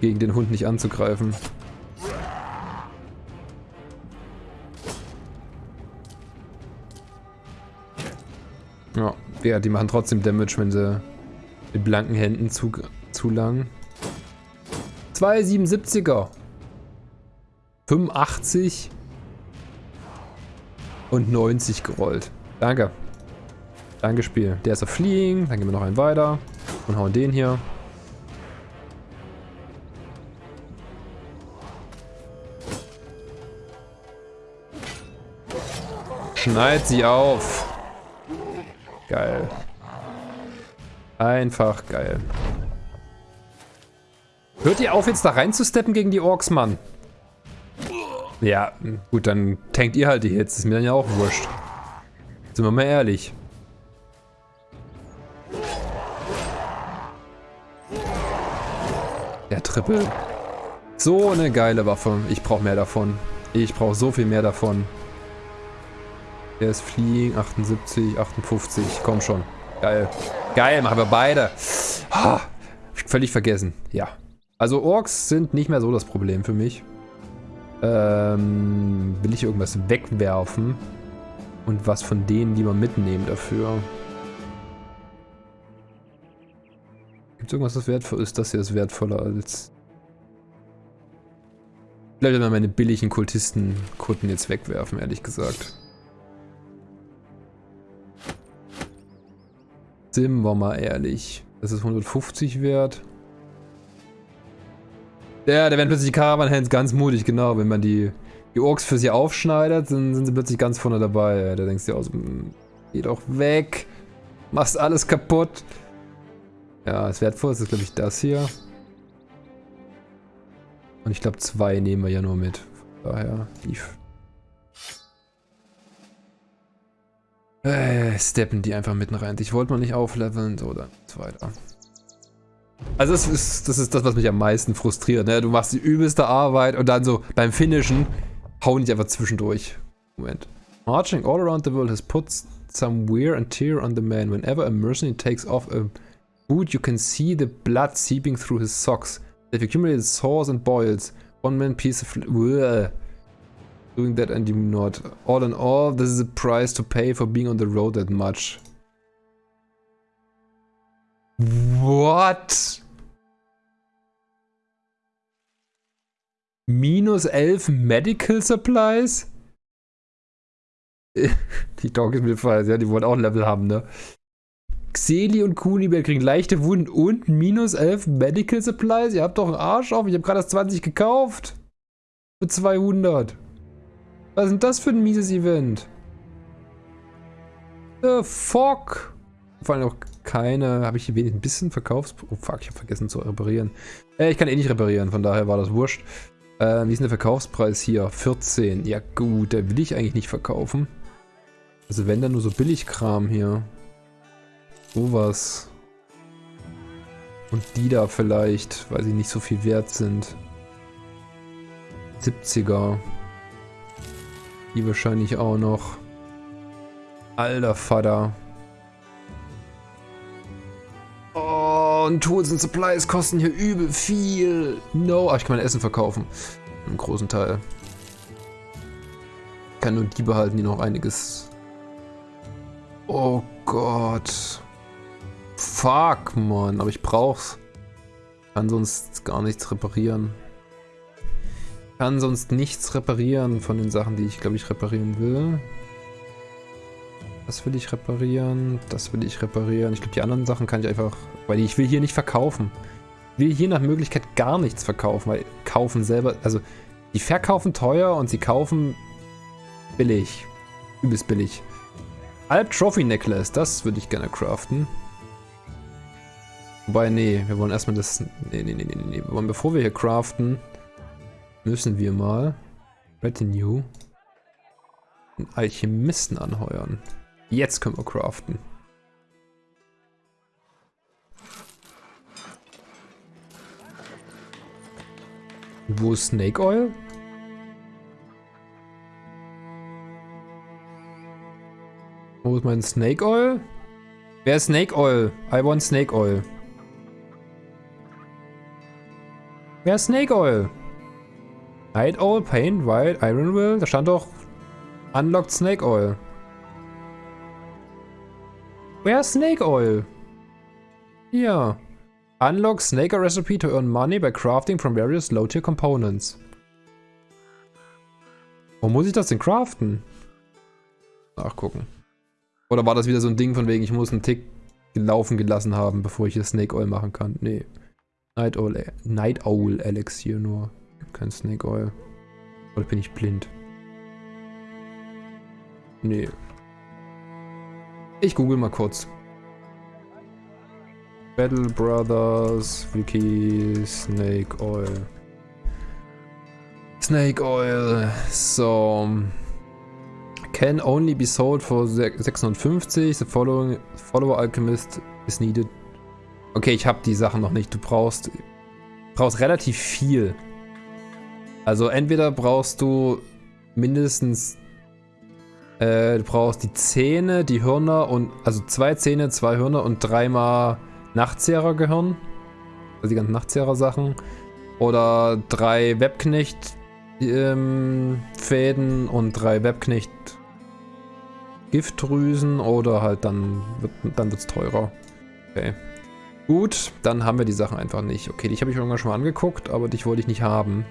Gegen den Hund nicht anzugreifen. Ja, die machen trotzdem Damage, wenn sie mit blanken Händen zu, zulangen. 277er. 85 und 90 gerollt. Danke. Danke, Spiel. Der ist auf Fliegen. Dann gehen wir noch einen weiter. Und hauen den hier. Schneid sie auf. Geil. Einfach geil. Hört ihr auf jetzt da reinzusteppen gegen die Orks, Mann? Ja, gut, dann tankt ihr halt die Hits. Ist mir dann ja auch wurscht. Sind wir mal ehrlich. Der Triple. So eine geile Waffe. Ich brauche mehr davon. Ich brauche so viel mehr davon. Der ist Fliegen, 78, 58. Komm schon. Geil. Geil, machen wir beide. Oh, völlig vergessen. Ja. Also Orks sind nicht mehr so das Problem für mich. Ähm, will ich irgendwas wegwerfen? Und was von denen lieber mitnehmen dafür? Gibt es irgendwas, das wertvoll ist? Das hier ist wertvoller als... Vielleicht mal meine billigen Kultisten-Kutten jetzt wegwerfen, ehrlich gesagt. Sind wir mal ehrlich. Das ist 150 wert. Ja, da werden plötzlich die Caravan Hands ganz mutig, genau. Wenn man die, die Orks für sie aufschneidet, dann sind sie plötzlich ganz vorne dabei. Da denkst du dir auch so, hm, geh doch weg. Machst alles kaputt. Ja, das Wertvollste ist, glaube ich, das hier. Und ich glaube, zwei nehmen wir ja nur mit. Von daher, lief. Äh, steppen die einfach mitten rein. Ich wollte mal nicht aufleveln, so dann so weiter. Also das ist, das ist das, was mich am meisten frustriert. Ne? Du machst die übelste Arbeit und dann so beim Finishen hauen die einfach zwischendurch. Moment. Marching all around the world has put some wear and tear on the man. Whenever a mercenary takes off a boot, you can see the blood seeping through his socks. They've accumulated sores and boils. One man piece of... Bleh doing that and you not. All in all, this is a price to pay for being on the road that much. What? Minus 11 Medical Supplies? die Dog ist mir falsch, ja, die wollen auch ein Level haben, ne? Xeli und Kunibert kriegen leichte Wunden und minus 11 Medical Supplies? Ihr habt doch einen Arsch auf, ich habe gerade das 20 gekauft. Für 200. Was ist denn das für ein mieses Event? The fuck? Vor allem auch keine... Habe ich hier wenig ein bisschen Verkaufs... Oh fuck, ich habe vergessen zu reparieren. Äh, ich kann eh nicht reparieren, von daher war das wurscht. Äh, wie ist denn der Verkaufspreis hier? 14. Ja gut, der will ich eigentlich nicht verkaufen. Also wenn dann nur so Billigkram hier. Sowas. Und die da vielleicht, weil sie nicht so viel wert sind. 70er. Die wahrscheinlich auch noch. Alter Vater. Oh, und Tools and Supplies kosten hier übel viel. No. Ach, ich kann mein Essen verkaufen. Im großen Teil. Ich kann nur die behalten, die noch einiges... Oh Gott. Fuck, Mann. Aber ich brauch's. Kann sonst gar nichts reparieren. Kann sonst nichts reparieren von den Sachen, die ich, glaube ich, reparieren will. Das will ich reparieren. Das will ich reparieren. Ich glaube, die anderen Sachen kann ich einfach... Weil ich will hier nicht verkaufen. Ich will hier nach Möglichkeit gar nichts verkaufen, weil kaufen selber... Also, die verkaufen teuer und sie kaufen billig. Übelst billig. Alp Trophy Necklace, das würde ich gerne craften. Wobei, nee, wir wollen erstmal das... Nee, nee, nee, nee, nee. Wir wollen, bevor wir hier craften, müssen wir mal Retinue einen Alchemisten anheuern. Jetzt können wir craften. Wo ist Snake Oil? Wo ist mein Snake Oil? Wer ist Snake Oil? I want Snake Oil. Wer ist Snake Oil? Night Oil, Paint, White, Iron Will. Da stand doch Unlocked Snake Oil. Wer ist Snake Oil? Hier. Unlock Snake Oil Recipe to earn money by crafting from various low-tier components. Wo muss ich das denn craften? Nachgucken. Oder war das wieder so ein Ding von wegen, ich muss einen Tick laufen gelassen haben, bevor ich hier Snake Oil machen kann? Nee. Night Owl, Night Owl Elixier nur. Kein Snake Oil. Oder bin ich blind? Nee. Ich google mal kurz. Battle Brothers, Wiki, Snake Oil. Snake Oil. So. Can only be sold for 650. The following follower alchemist is needed Okay, ich habe die Sachen noch nicht. Du brauchst, brauchst relativ viel. Also entweder brauchst du mindestens, äh, du brauchst die Zähne, die Hörner und, also zwei Zähne, zwei Hörner und dreimal Nachtzehrergehirn. Also die ganzen Nachtzehrer-Sachen. Oder drei Webknecht-Fäden ähm, und drei Webknecht Giftdrüsen oder halt dann wird dann wird's teurer. Okay. Gut, dann haben wir die Sachen einfach nicht. Okay, dich habe ich irgendwann schon mal angeguckt, aber dich wollte ich nicht haben.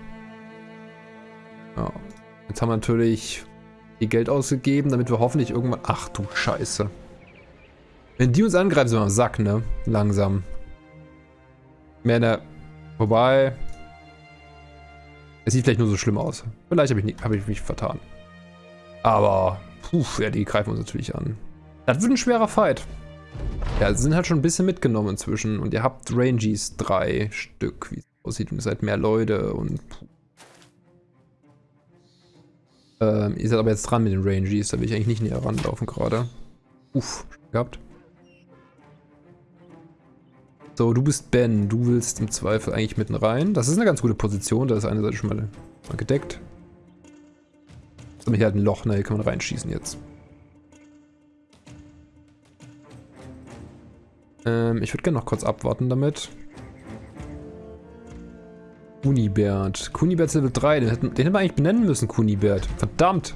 Ja. Jetzt haben wir natürlich viel Geld ausgegeben, damit wir hoffentlich irgendwann... Ach du Scheiße. Wenn die uns angreifen, sind wir am Sack, ne? Langsam. Mehr ne... Wobei... Es sieht vielleicht nur so schlimm aus. Vielleicht habe ich, hab ich mich vertan. Aber... Puh, ja, die greifen uns natürlich an. Das wird ein schwerer Fight. Ja, sie sind halt schon ein bisschen mitgenommen inzwischen. Und ihr habt Rangies drei Stück, wie es aussieht. Und ihr seid mehr Leute und... Ähm, ihr seid aber jetzt dran mit den Rangies. Da will ich eigentlich nicht näher ranlaufen gerade. Uff, gehabt. So, du bist Ben. Du willst im Zweifel eigentlich mitten rein. Das ist eine ganz gute Position. Da ist eine Seite schon mal, mal gedeckt. So, hier halt ein Loch. Na, hier kann man reinschießen jetzt. Ähm, ich würde gerne noch kurz abwarten damit. Kunibert. Kunibert Level 3. Den hätten, den hätten wir eigentlich benennen müssen, Kunibert. Verdammt.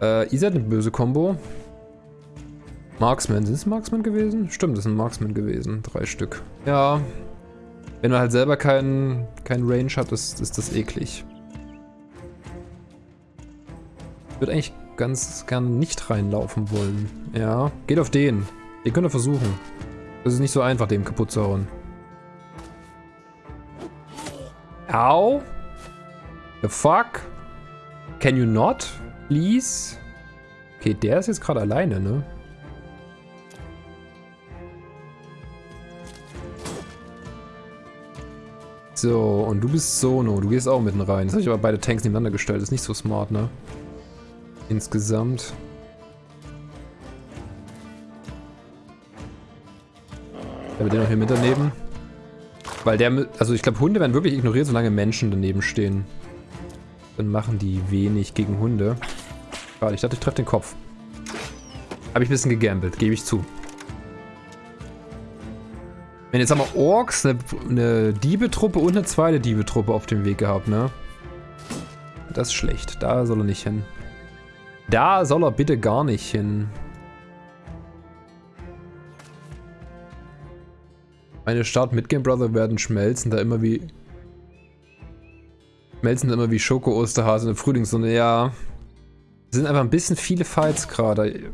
Äh, Isa hat eine böse Combo. Marksman. Sind es Marksman gewesen? Stimmt, das sind Marksman gewesen. Drei Stück. Ja. Wenn man halt selber keinen kein Range hat, ist, ist das eklig. Ich würde eigentlich ganz gerne nicht reinlaufen wollen. Ja, geht auf den. Ihr könnt ihr versuchen. Das ist nicht so einfach, dem kaputt zu hauen. Ow. The fuck. Can you not? Please. Okay, der ist jetzt gerade alleine, ne? So, und du bist Sono. Du gehst auch mitten rein. Das habe ich aber beide Tanks nebeneinander gestellt. Ist nicht so smart, ne? Insgesamt. Ich habe den noch hier mit daneben. Weil der, also ich glaube Hunde werden wirklich ignoriert, solange Menschen daneben stehen. Dann machen die wenig gegen Hunde. Schade, ich dachte, ich treffe den Kopf. Habe ich ein bisschen gegambelt, gebe ich zu. Wenn jetzt haben wir Orks, eine, eine Diebetruppe und eine zweite Diebetruppe auf dem Weg gehabt, ne? Das ist schlecht. Da soll er nicht hin. Da soll er bitte gar nicht hin. Meine Start mit Game Brother werden schmelzen, da immer wie... Schmelzen da immer wie Schoko-Osterhase in der Frühlingssonne. Ja. Sind einfach ein bisschen viele Fights gerade.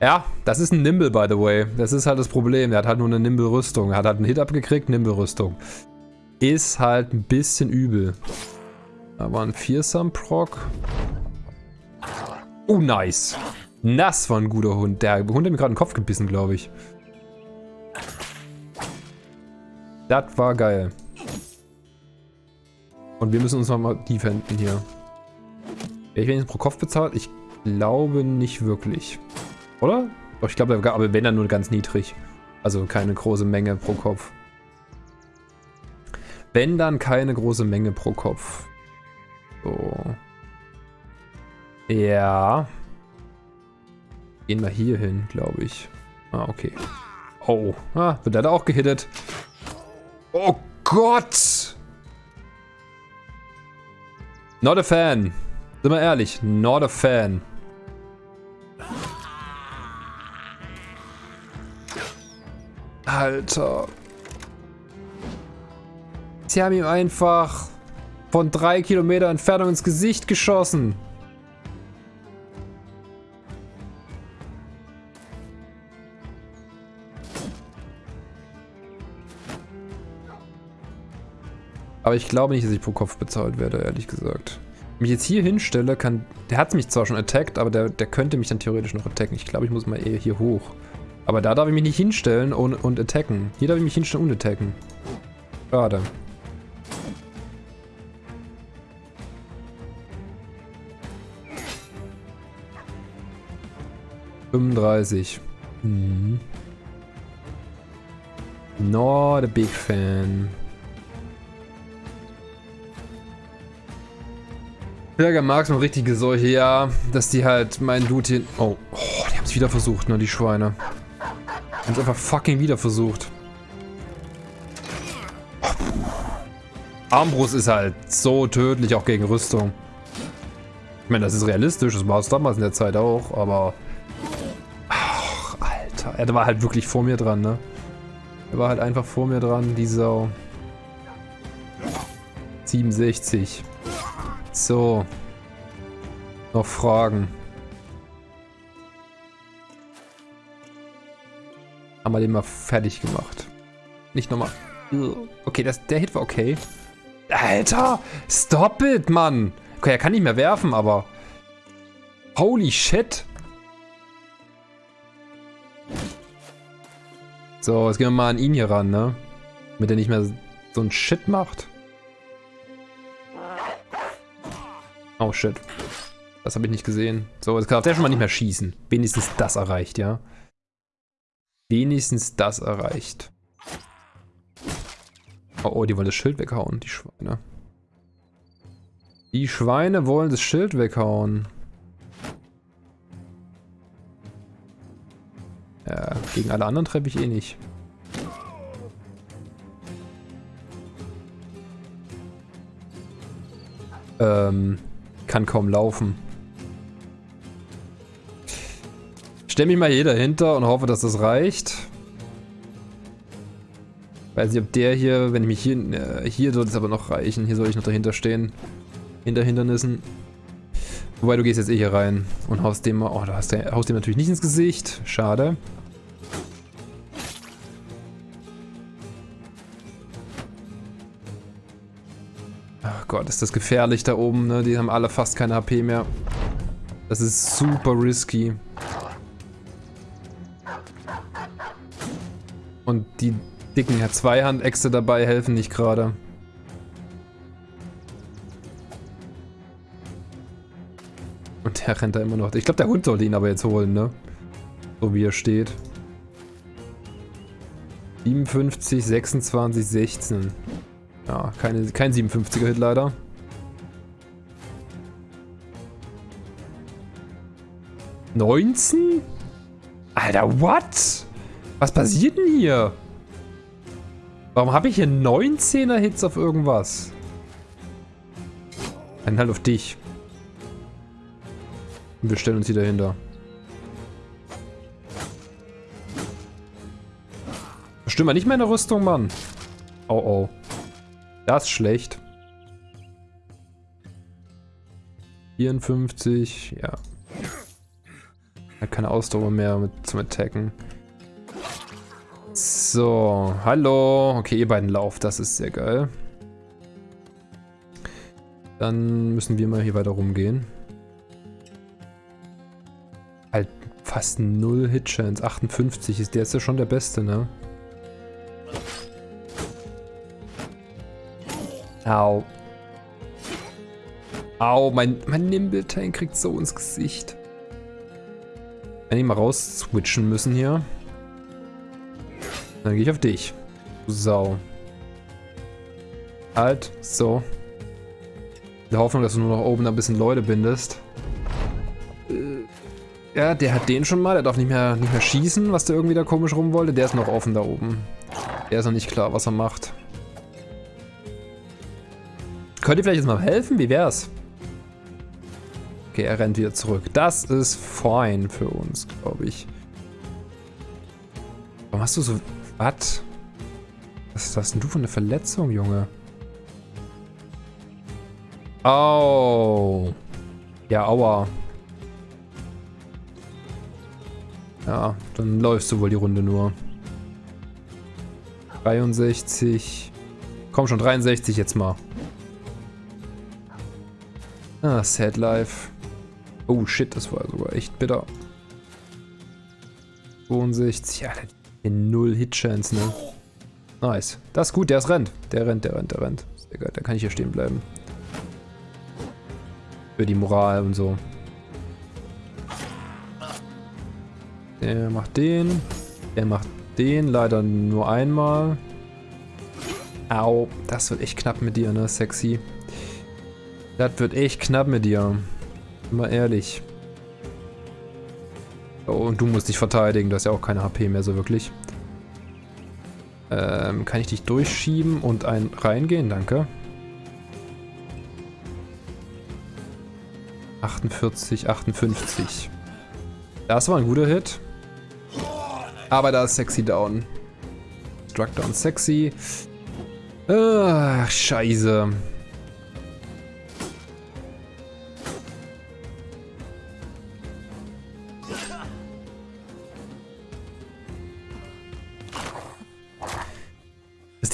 Ja, das ist ein Nimble, by the way. Das ist halt das Problem. Er hat halt nur eine Nimble-Rüstung. Er hat halt einen Hit abgekriegt, Nimble-Rüstung. Ist halt ein bisschen übel. Da war ein Fearsome-Proc. Oh, nice. Das war ein guter Hund. Der Hund hat mir gerade den Kopf gebissen, glaube ich. Das war geil. Und wir müssen uns nochmal defenden hier. Wer ich wenigstens pro Kopf bezahlt? Ich glaube nicht wirklich. Oder? Doch, ich glaube, aber wenn dann nur ganz niedrig. Also keine große Menge pro Kopf. Wenn dann keine große Menge pro Kopf. So. Ja. Gehen wir hier hin, glaube ich. Ah, okay. Oh, ah, wird er da auch gehittet? Oh Gott! Not a fan. Sind wir ehrlich, not a fan. Alter. Sie haben ihm einfach von drei Kilometer Entfernung ins Gesicht geschossen. Aber ich glaube nicht, dass ich pro Kopf bezahlt werde, ehrlich gesagt. Wenn ich jetzt hier hinstelle, kann... Der hat mich zwar schon attackt, aber der, der könnte mich dann theoretisch noch attacken. Ich glaube, ich muss mal eher hier hoch. Aber da darf ich mich nicht hinstellen und, und attacken. Hier darf ich mich hinstellen und attacken. Schade. Fünfunddreißig. Mhm. Not a big fan. Berger Marx noch richtige Seuche, ja, dass die halt meinen Dude hier... Oh, oh die haben es wieder versucht, ne, die Schweine. Die haben es einfach fucking wieder versucht. Armbrust ist halt so tödlich, auch gegen Rüstung. Ich meine, das ist realistisch, das war es damals in der Zeit auch, aber... Ach, Alter, er war halt wirklich vor mir dran, ne? Er war halt einfach vor mir dran, die Sau. 67. So. Noch Fragen. Haben wir den mal fertig gemacht. Nicht nochmal. Okay, das, der Hit war okay. Alter! Stop it, Mann! Okay, er kann nicht mehr werfen, aber... Holy shit! So, jetzt gehen wir mal an ihn hier ran, ne? Damit er nicht mehr so ein Shit macht. Oh shit. Das habe ich nicht gesehen. So, jetzt darf der schon mal nicht mehr schießen. Wenigstens das erreicht, ja. Wenigstens das erreicht. Oh, oh, die wollen das Schild weghauen, die Schweine. Die Schweine wollen das Schild weghauen. Ja, gegen alle anderen treffe ich eh nicht. Ähm, kann kaum laufen. Stell mich mal hier dahinter und hoffe, dass das reicht. Weiß nicht, ob der hier, wenn ich mich hier... Äh, hier soll es aber noch reichen. Hier soll ich noch dahinter stehen. Hinter Hindernissen. Wobei, du gehst jetzt eh hier rein und haust dem. Oh, du hast, haust dem natürlich nicht ins Gesicht. Schade. Gott, ist das gefährlich da oben, ne? Die haben alle fast keine HP mehr. Das ist super risky. Und die dicken Zweihandäxte dabei helfen nicht gerade. Und der rennt da immer noch. Ich glaube, der Hund sollte ihn aber jetzt holen, ne? So wie er steht. 57, 26, 16. Ja, keine, kein 57er Hit leider. Neunzehn? Alter, what? Was passiert denn hier? Warum habe ich hier 19er Hits auf irgendwas? Einen halt auf dich. Und wir stellen uns hier dahinter. Stimmt mal nicht meine Rüstung, Mann. Oh oh. Das ist schlecht. 54, ja. Hat keine Ausdauer mehr mit, zum Attacken. So, hallo. Okay, ihr beiden lauft, das ist sehr geil. Dann müssen wir mal hier weiter rumgehen. Halt fast null Hitchance. 58 ist der ist ja schon der beste, ne? Au. Au, mein, mein Nimble-Tank kriegt so ins Gesicht. Wenn ich mal raus switchen müssen hier. Dann gehe ich auf dich. Du Sau. Halt, so. In der Hoffnung, dass du nur noch oben ein bisschen Leute bindest. Ja, der hat den schon mal. Der darf nicht mehr, nicht mehr schießen, was der irgendwie da komisch rum wollte. Der ist noch offen da oben. Der ist noch nicht klar, was er macht. Könnt ihr vielleicht jetzt mal helfen? Wie wär's? Okay, er rennt wieder zurück. Das ist fine für uns, glaube ich. Warum hast du so... Was? Was hast denn du für eine Verletzung, Junge? Au. Ja, aua. Ja, dann läufst du wohl die Runde nur. 63. Komm schon, 63 jetzt mal. Ah, Sad Life. Oh shit, das war sogar echt bitter. 62, ja, null Hitchance, ne? Nice. Das ist gut, der ist rennt. Der rennt, der rennt, der rennt. Sehr geil, da kann ich hier stehen bleiben. Für die Moral und so. Der macht den. Der macht den. Leider nur einmal. Au. Das wird echt knapp mit dir, ne? Sexy. Das wird echt knapp mit dir. Mal ehrlich. Oh, und du musst dich verteidigen. Du hast ja auch keine HP mehr so wirklich. Ähm, kann ich dich durchschieben und ein reingehen? Danke. 48, 58. Das war ein guter Hit. Aber da ist Sexy down. Struck down Sexy. Ach, scheiße.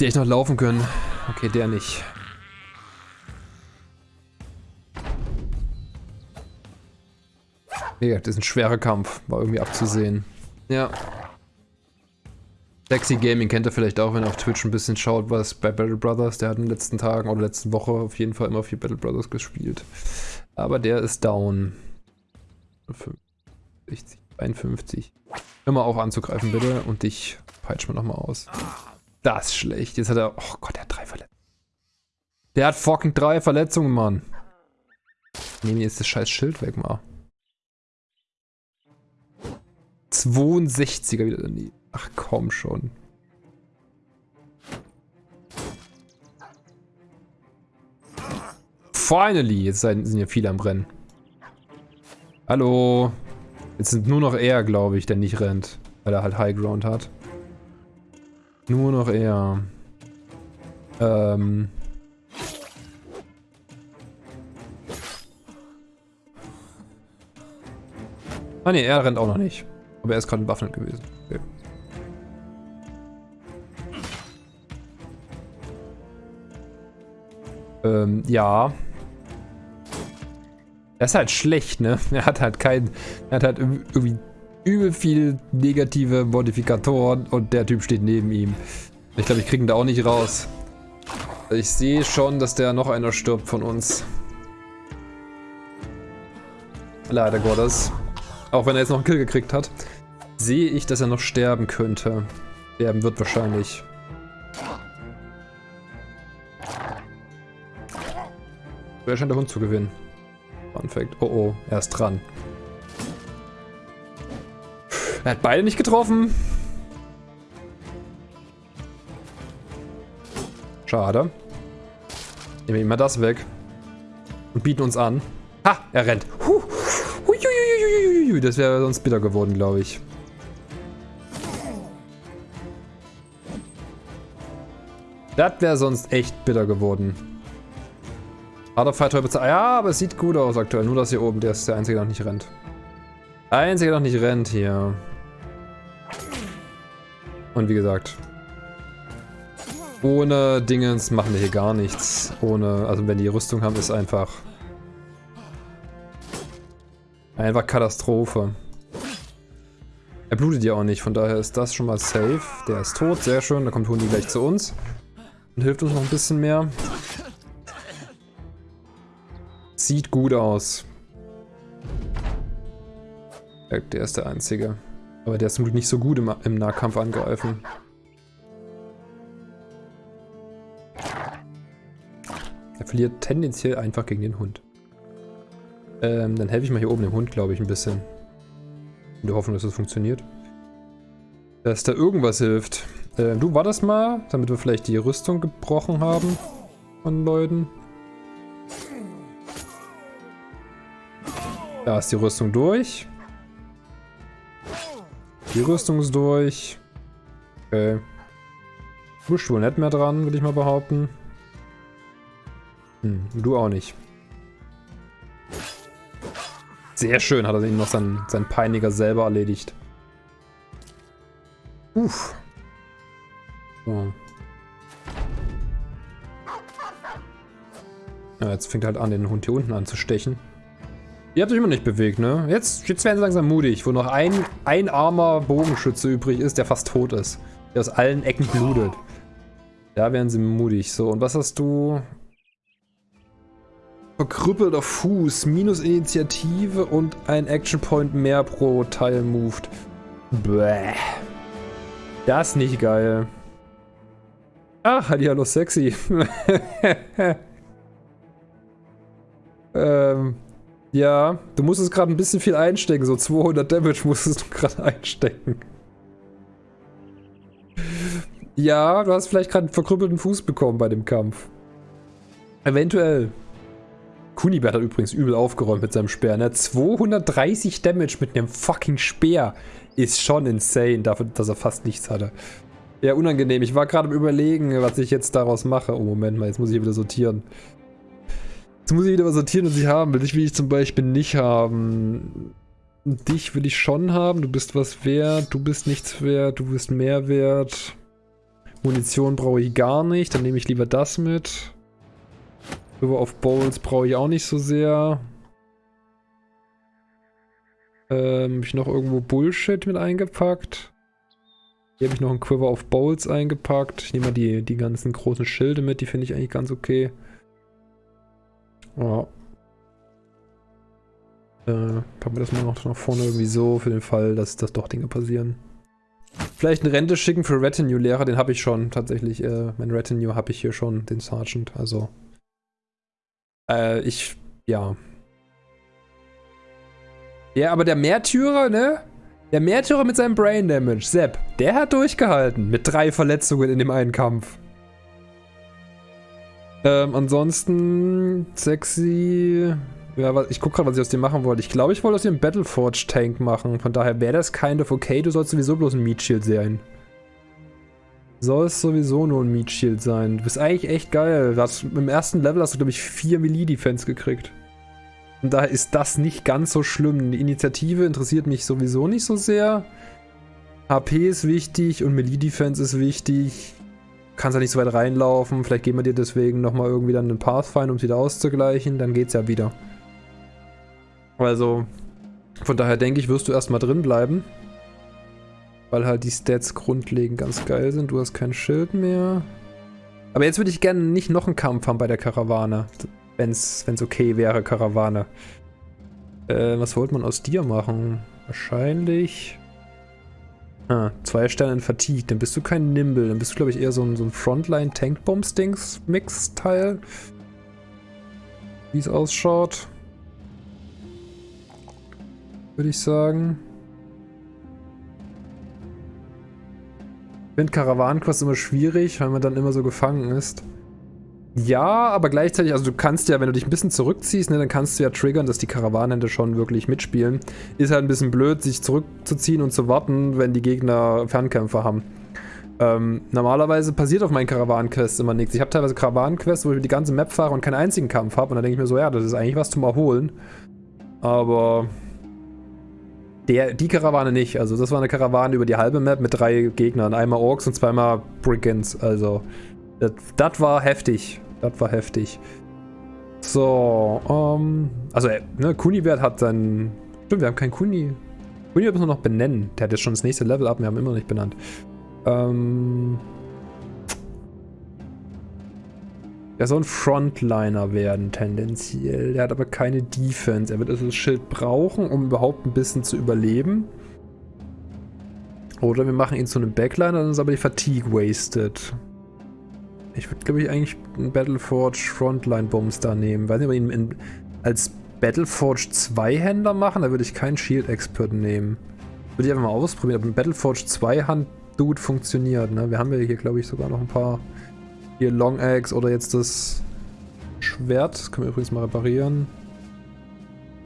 Die echt noch laufen können. Okay, der nicht. Ja, das ist ein schwerer Kampf. War irgendwie abzusehen. Ja. Sexy Gaming kennt ihr vielleicht auch, wenn ihr auf Twitch ein bisschen schaut, was bei Battle Brothers. Der hat in den letzten Tagen oder letzten Woche auf jeden Fall immer viel Battle Brothers gespielt. Aber der ist down. 60, 51. Hör mal auf anzugreifen, bitte. Und dich peitsch mal nochmal aus. Das schlecht. Jetzt hat er... Oh Gott, der hat drei Verletzungen. Der hat fucking drei Verletzungen, Mann. Nehmen jetzt das scheiß Schild weg, mal. 62er wieder daneben. Ach komm schon. Finally! Jetzt sind ja viele am Rennen. Hallo. Jetzt sind nur noch er, glaube ich, der nicht rennt. Weil er halt High Ground hat. Nur noch er. Ähm. Ah ne, er rennt auch noch nicht. Aber er ist gerade bewaffnet gewesen. Okay. Ähm, ja. Das ist halt schlecht, ne? Er hat halt kein... Er hat halt irgendwie übel viel negative Modifikatoren und der Typ steht neben ihm. Ich glaube, ich kriege ihn da auch nicht raus. Ich sehe schon, dass der noch einer stirbt von uns. Leider Gottes. Auch wenn er jetzt noch einen Kill gekriegt hat, sehe ich, dass er noch sterben könnte. Sterben wird wahrscheinlich. Wer scheint der Hund zu gewinnen? Fun Fact. Oh oh, er ist dran. Er hat beide nicht getroffen. Schade. Nehmen wir ihm mal das weg. Und bieten uns an. Ha, er rennt. Huh. Das wäre sonst bitter geworden, glaube ich. Das wäre sonst echt bitter geworden. Fight bezahlt. Ja, aber es sieht gut aus aktuell. Nur das hier oben, der ist der Einzige, der noch nicht rennt. Einzige, der noch nicht rennt hier. Und wie gesagt, ohne Dingens machen wir hier gar nichts. Ohne, also wenn die Rüstung haben, ist einfach... Einfach Katastrophe. Er blutet ja auch nicht, von daher ist das schon mal safe. Der ist tot, sehr schön. Da kommt Hundi gleich zu uns. Und hilft uns noch ein bisschen mehr. Sieht gut aus. Der ist der Einzige. Aber der ist zum Glück nicht so gut im, im Nahkampf angreifen. Er verliert tendenziell einfach gegen den Hund. Ähm, dann helfe ich mal hier oben dem Hund, glaube ich, ein bisschen. In der Hoffnung, dass das funktioniert. Dass da irgendwas hilft. Ähm, du, war das mal, damit wir vielleicht die Rüstung gebrochen haben von Leuten. Da ist die Rüstung durch. Die Rüstung ist durch. Okay. Du bist wohl nicht mehr dran, würde ich mal behaupten. Hm, du auch nicht. Sehr schön hat er ihn noch sein, sein Peiniger selber erledigt. Uff. So. Ja, jetzt fängt er halt an, den Hund hier unten anzustechen. Ihr habt euch immer nicht bewegt, ne? Jetzt, jetzt werden sie langsam mutig, wo noch ein, ein armer Bogenschütze übrig ist, der fast tot ist. Der aus allen Ecken blutet. Da werden sie mutig. So, und was hast du? Verkrüppelter Fuß, minus Initiative und ein Action Point mehr pro Teil moved. Bäh. Das ist nicht geil. Ach, hallo sexy. ähm, ja, du musstest gerade ein bisschen viel einstecken. So 200 Damage musstest du gerade einstecken. Ja, du hast vielleicht gerade einen verkrüppelten Fuß bekommen bei dem Kampf. Eventuell. Kunibert hat übrigens übel aufgeräumt mit seinem Speer. Ne? 230 Damage mit einem fucking Speer ist schon insane, dafür, dass er fast nichts hatte. Ja, unangenehm. Ich war gerade am überlegen, was ich jetzt daraus mache. Oh, Moment mal, jetzt muss ich hier wieder sortieren. Jetzt muss ich wieder was sortieren, was ich haben will. Dich will ich zum Beispiel nicht haben. Dich will ich schon haben. Du bist was wert. Du bist nichts wert. Du bist mehr wert. Munition brauche ich gar nicht. Dann nehme ich lieber das mit. River of Bowls brauche ich auch nicht so sehr. Ähm, habe ich noch irgendwo Bullshit mit eingepackt? Hier habe ich noch ein Quiver of Bowls eingepackt. Ich nehme mal die, die ganzen großen Schilde mit, die finde ich eigentlich ganz okay. Ja. Äh, packen wir das mal noch nach vorne irgendwie so, für den Fall, dass, dass doch Dinge passieren. Vielleicht eine Rente schicken für Retinue-Lehrer, den habe ich schon tatsächlich. Äh, mein Retinue habe ich hier schon, den Sergeant, also. Äh, ich, ja. Ja, aber der Märtyrer, ne? Der Märtyrer mit seinem Brain Damage, Sepp, der hat durchgehalten mit drei Verletzungen in dem einen Kampf. Ähm, ansonsten sexy. Ja, ich guck gerade, was ich aus dem machen wollte. Ich glaube, ich wollte aus dem Battleforge Tank machen. Von daher wäre das kind of okay. Du sollst sowieso bloß ein Meat Shield sein. Soll es sowieso nur ein Meat Shield sein. Du bist eigentlich echt geil. Hast, Im ersten Level hast du, glaube ich, 4 Melee Defense gekriegt. Und daher ist das nicht ganz so schlimm. Die Initiative interessiert mich sowieso nicht so sehr. HP ist wichtig und Melee Defense ist wichtig kannst ja nicht so weit reinlaufen. Vielleicht geben wir dir deswegen nochmal irgendwie dann einen Pathfinder, um es wieder auszugleichen. Dann geht's ja wieder. Also, von daher denke ich, wirst du erstmal drin bleiben. Weil halt die Stats grundlegend ganz geil sind. Du hast kein Schild mehr. Aber jetzt würde ich gerne nicht noch einen Kampf haben bei der Karawane. Wenn es okay wäre, Karawane. Äh, was wollte man aus dir machen? Wahrscheinlich... Ah, zwei Sterne in Fatigue. Dann bist du kein Nimble. Dann bist du, glaube ich, eher so ein, so ein Frontline-Tank-Bombs-Dings-Mix-Teil. Wie es ausschaut. Würde ich sagen. Ich finde Karawanenquest immer schwierig, weil man dann immer so gefangen ist. Ja, aber gleichzeitig, also du kannst ja, wenn du dich ein bisschen zurückziehst, ne, dann kannst du ja triggern, dass die Karawanenhände schon wirklich mitspielen. Ist halt ein bisschen blöd, sich zurückzuziehen und zu warten, wenn die Gegner Fernkämpfer haben. Ähm, normalerweise passiert auf meinen Karawanenquests immer nichts. Ich habe teilweise Karawanenquests, wo ich die ganze Map fahre und keinen einzigen Kampf habe. Und dann denke ich mir so, ja, das ist eigentlich was zum Erholen. Aber der, die Karawane nicht. Also das war eine Karawane über die halbe Map mit drei Gegnern. Einmal Orks und zweimal Brigands. Also das war heftig. Das war heftig. So, ähm, also, äh, ne, Kunibert hat dann, stimmt, wir haben keinen Kuni. Kunibert müssen wir noch benennen. Der hat jetzt schon das nächste Level ab, wir haben ihn immer noch nicht benannt. Ähm, der soll ein Frontliner werden, tendenziell. Der hat aber keine Defense. Er wird also das Schild brauchen, um überhaupt ein bisschen zu überleben. Oder wir machen ihn zu einem Backliner, dann ist aber die Fatigue wasted. Ich würde, glaube ich, eigentlich Battleforge Frontline Bombs da nehmen. Weiß nicht, ob wir ihn in, als Battleforge Zweihänder machen, da würde ich keinen Shield Expert nehmen. Würde ich einfach mal ausprobieren, ob ein Battleforge Zweihand Dude funktioniert. Ne? Wir haben ja hier, glaube ich, sogar noch ein paar hier Long Axe oder jetzt das Schwert. Das können wir übrigens mal reparieren.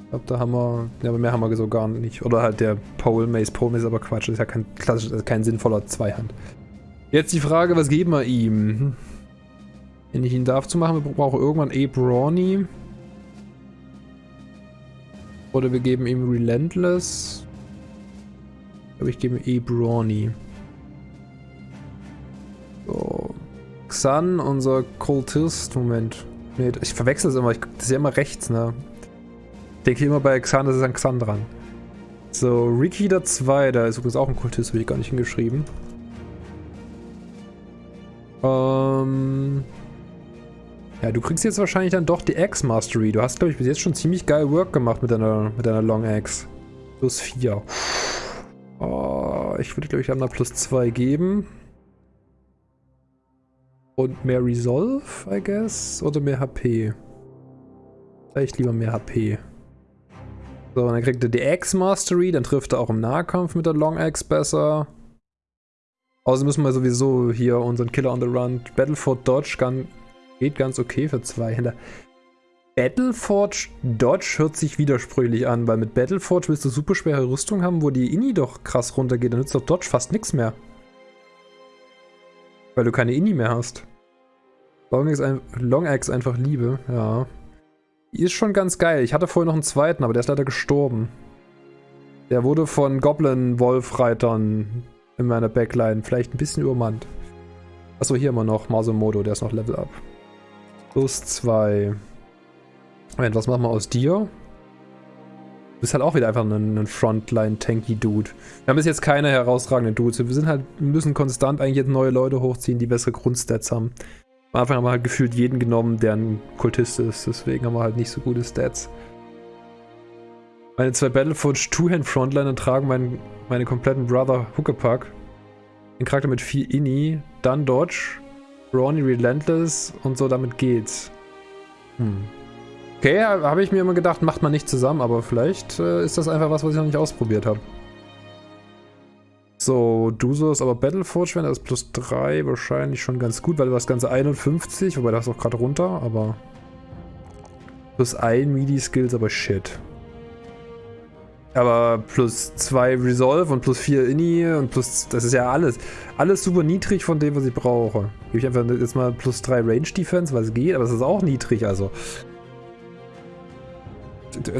Ich glaube, da haben wir... Ja, aber mehr haben wir so gar nicht. Oder halt der Pole Mace. Pole Mace ist aber Quatsch. Das ist ja kein klassisch, kein sinnvoller Zweihand. Jetzt die Frage, was geben wir ihm? Wenn ich ihn darf zu machen, wir brauchen irgendwann A. Brawny. Oder wir geben ihm Relentless. Glaube, ich gebe ihm A. Brawny. So. Xan, unser Kultist. Moment. Nee, ich verwechsel es immer. Ich, das ist ja immer rechts, ne? Ich denke immer bei Xan, das ist an Xan dran. So, Ricky der 2, da ist übrigens auch ein Kultist, habe ich gar nicht hingeschrieben. Ähm... Ja, du kriegst jetzt wahrscheinlich dann doch die Axe-Mastery. Du hast, glaube ich, bis jetzt schon ziemlich geil Work gemacht mit deiner, mit deiner Long Axe. Plus 4. Oh, ich würde, glaube ich, einmal plus 2 geben. Und mehr Resolve, I guess? Oder mehr HP? Vielleicht lieber mehr HP. So, dann kriegt er die Axe-Mastery. Dann trifft er auch im Nahkampf mit der Long Axe besser. Außerdem müssen wir sowieso hier unseren Killer on the Run Battleford Dodge Gun Geht ganz okay für zwei Händer. Battleforge Dodge hört sich widersprüchlich an, weil mit Battleforge willst du super schwere Rüstung haben, wo die Inni doch krass runtergeht. Dann nützt doch Dodge fast nichts mehr. Weil du keine Inni mehr hast. Long Axe, Long einfach Liebe, ja. Die ist schon ganz geil. Ich hatte vorher noch einen zweiten, aber der ist leider gestorben. Der wurde von Goblin-Wolf-Reitern in meiner Backline vielleicht ein bisschen übermannt. Achso, hier immer noch Masomodo, der ist noch Level Up. Plus zwei. Moment, was machen wir aus dir? Du bist halt auch wieder einfach ein, ein Frontline-Tanky-Dude. Wir haben bis jetzt keine herausragenden Dudes. Wir sind halt, müssen konstant eigentlich jetzt neue Leute hochziehen, die bessere Grundstats haben. Am Anfang haben wir halt gefühlt jeden genommen, der ein Kultist ist. Deswegen haben wir halt nicht so gute Stats. Meine zwei Battleforge Two-Hand-Frontliner tragen mein, meine kompletten Brother Huckepack. Den Charakter mit 4 Inni, dann Dodge, Ronnie Relentless und so, damit geht's. Hm. Okay, habe ich mir immer gedacht, macht man nicht zusammen, aber vielleicht äh, ist das einfach was, was ich noch nicht ausprobiert habe. So, du sollst aber Battleforge werden, das ist plus 3 wahrscheinlich schon ganz gut, weil du hast ganze 51, wobei das auch gerade runter, aber plus 1 MIDI-Skills, aber shit. Aber plus 2 Resolve und plus 4 Inni und plus... Das ist ja alles. Alles super niedrig von dem, was ich brauche. Gebe ich einfach jetzt mal plus 3 Range Defense, was geht, aber es ist auch niedrig, also.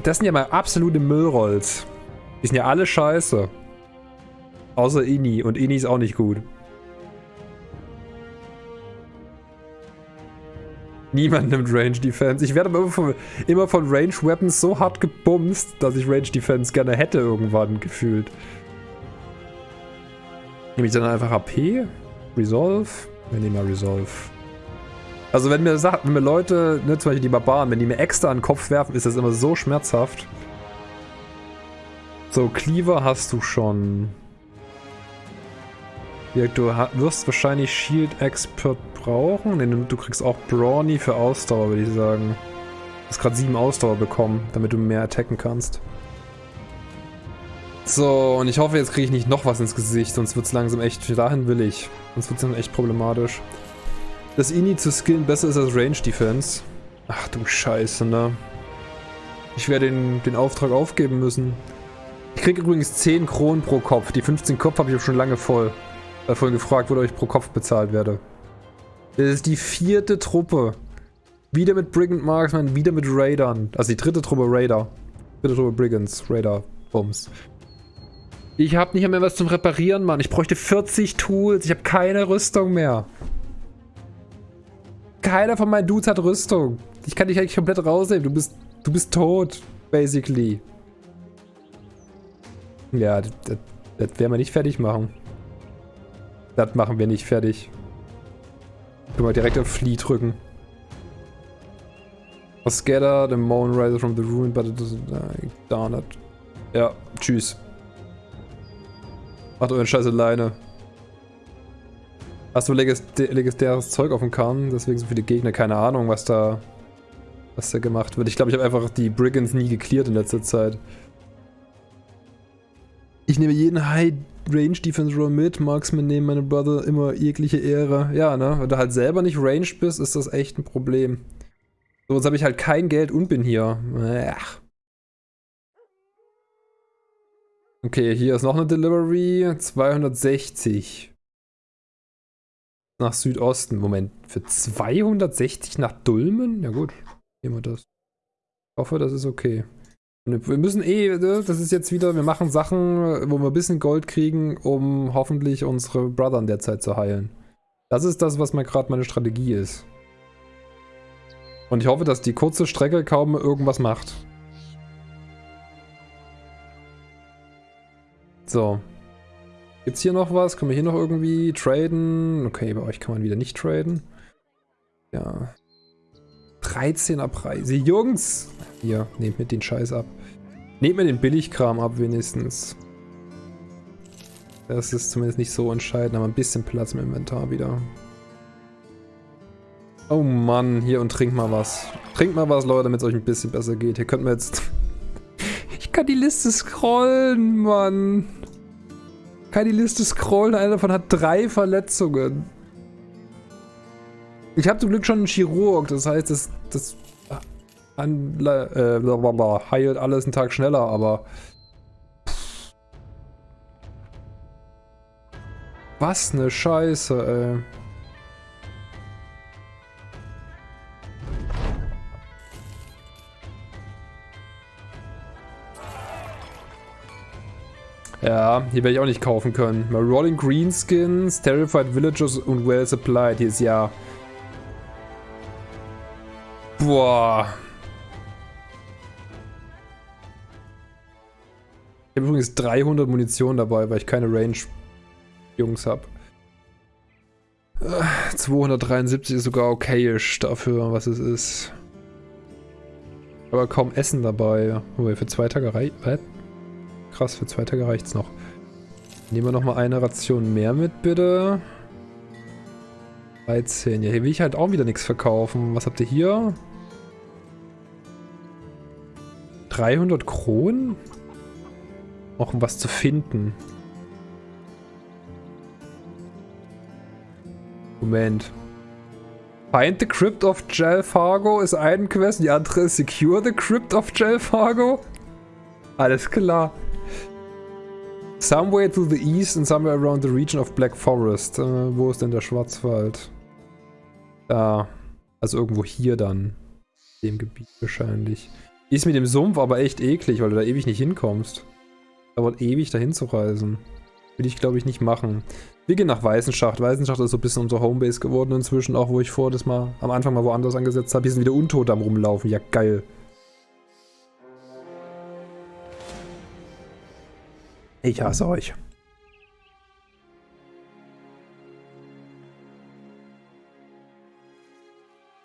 Das sind ja mal absolute Müllrolls. Die sind ja alle scheiße. Außer Inni. Und Inni ist auch nicht gut. Niemand nimmt Range Defense. Ich werde immer von, immer von Range Weapons so hart gebumst, dass ich Range Defense gerne hätte irgendwann gefühlt. Nehme ich dann einfach AP? Resolve? Wir nehmen mal Resolve. Also wenn mir, wenn mir Leute, ne, zum Beispiel die Barbaren, wenn die mir extra an den Kopf werfen, ist das immer so schmerzhaft. So, Cleaver hast du schon. Du wirst wahrscheinlich Shield Expert brauchen. Nee, du kriegst auch Brawny für Ausdauer, würde ich sagen. Du hast gerade 7 Ausdauer bekommen, damit du mehr attacken kannst. So, und ich hoffe, jetzt kriege ich nicht noch was ins Gesicht, sonst wird es langsam echt, dahin will ich. Sonst wird es dann echt problematisch. Das Ini zu skillen besser ist als Range Defense. Ach du Scheiße, ne? Ich werde den, den Auftrag aufgeben müssen. Ich kriege übrigens 10 Kronen pro Kopf. Die 15 Kopf habe ich auch schon lange voll. Äh, vorhin gefragt, wo ich pro Kopf bezahlt werde. Das ist die vierte Truppe. Wieder mit Brigand Marksman, wieder mit Raidern. Also die dritte Truppe Raider. Dritte Truppe Brigands, Raider, Bums. Ich habe nicht mehr was zum Reparieren, Mann. Ich bräuchte 40 Tools. Ich habe keine Rüstung mehr. Keiner von meinen Dudes hat Rüstung. Ich kann dich eigentlich komplett rausnehmen. Du bist, du bist tot, basically. Ja, das, das werden wir nicht fertig machen. Das machen wir nicht fertig. Können wir direkt auf Flee drücken. A scatter, the moon rises from the ruin, but it doesn't... Uh, darn it. Ja, tschüss. Macht euren Scheiß alleine. Hast du legendäres Zeug auf dem Kahn? Deswegen so viele Gegner. Keine Ahnung, was da, was da gemacht wird. Ich glaube, ich habe einfach die Brigands nie geklärt in letzter Zeit. Ich nehme jeden High Range Defense Roll mit. Marksman nehmen meine Brother immer jegliche Ehre. Ja, ne? Wenn du halt selber nicht ranged bist, ist das echt ein Problem. So, jetzt habe ich halt kein Geld und bin hier. Ach. Okay, hier ist noch eine Delivery. 260. Nach Südosten. Moment, für 260 nach Dulmen? Ja gut, nehmen wir das. Ich hoffe, das ist okay. Wir müssen eh, ne, das ist jetzt wieder, wir machen Sachen, wo wir ein bisschen Gold kriegen, um hoffentlich unsere Brother in der Zeit zu heilen. Das ist das, was mal gerade meine Strategie ist. Und ich hoffe, dass die kurze Strecke kaum irgendwas macht. So. Gibt's hier noch was? Können wir hier noch irgendwie traden? Okay, bei euch kann man wieder nicht traden. Ja. 13er Preise. Jungs! Hier, nehmt mir den Scheiß ab. Nehmt mir den Billigkram ab wenigstens. Das ist zumindest nicht so entscheidend, aber ein bisschen Platz im Inventar wieder. Oh Mann, hier und trinkt mal was. Trinkt mal was, Leute, damit es euch ein bisschen besser geht. Hier könnten wir jetzt... ich kann die Liste scrollen, Mann kann die Liste scrollen. Einer davon hat drei Verletzungen. Ich habe zum Glück schon einen Chirurg. Das heißt, das, das an, äh, heilt alles einen Tag schneller, aber... Was ne Scheiße, ey. Ja, hier werde ich auch nicht kaufen können. Rolling Greenskins, Terrified Villagers und Well Supplied. Hier ist ja... Boah. Ich habe übrigens 300 Munition dabei, weil ich keine Range-Jungs habe. 273 ist sogar okayisch dafür, was es ist. Aber kaum Essen dabei. Oh, für zwei Tage reicht krass, für zwei Tage reicht's noch. Nehmen wir nochmal eine Ration mehr mit, bitte. 13. Ja, hier will ich halt auch wieder nichts verkaufen. Was habt ihr hier? 300 Kronen? Auch um was zu finden. Moment. Find the Crypt of Gel Fargo ist eine Quest, die andere ist Secure the Crypt of Gel Fargo. Alles klar. Somewhere to the east and somewhere around the region of Black Forest. Äh, wo ist denn der Schwarzwald? Da. Also irgendwo hier dann. Dem Gebiet wahrscheinlich. Ist mit dem Sumpf aber echt eklig, weil du da ewig nicht hinkommst. Dauert ewig dahin zu reisen. Will ich glaube ich nicht machen. Wir gehen nach Weißenschacht. Weißenschacht ist so ein bisschen unser Homebase geworden inzwischen, auch wo ich vor das mal am Anfang mal woanders angesetzt habe. Hier sind wieder Untote am rumlaufen. Ja, geil. Ich hasse euch.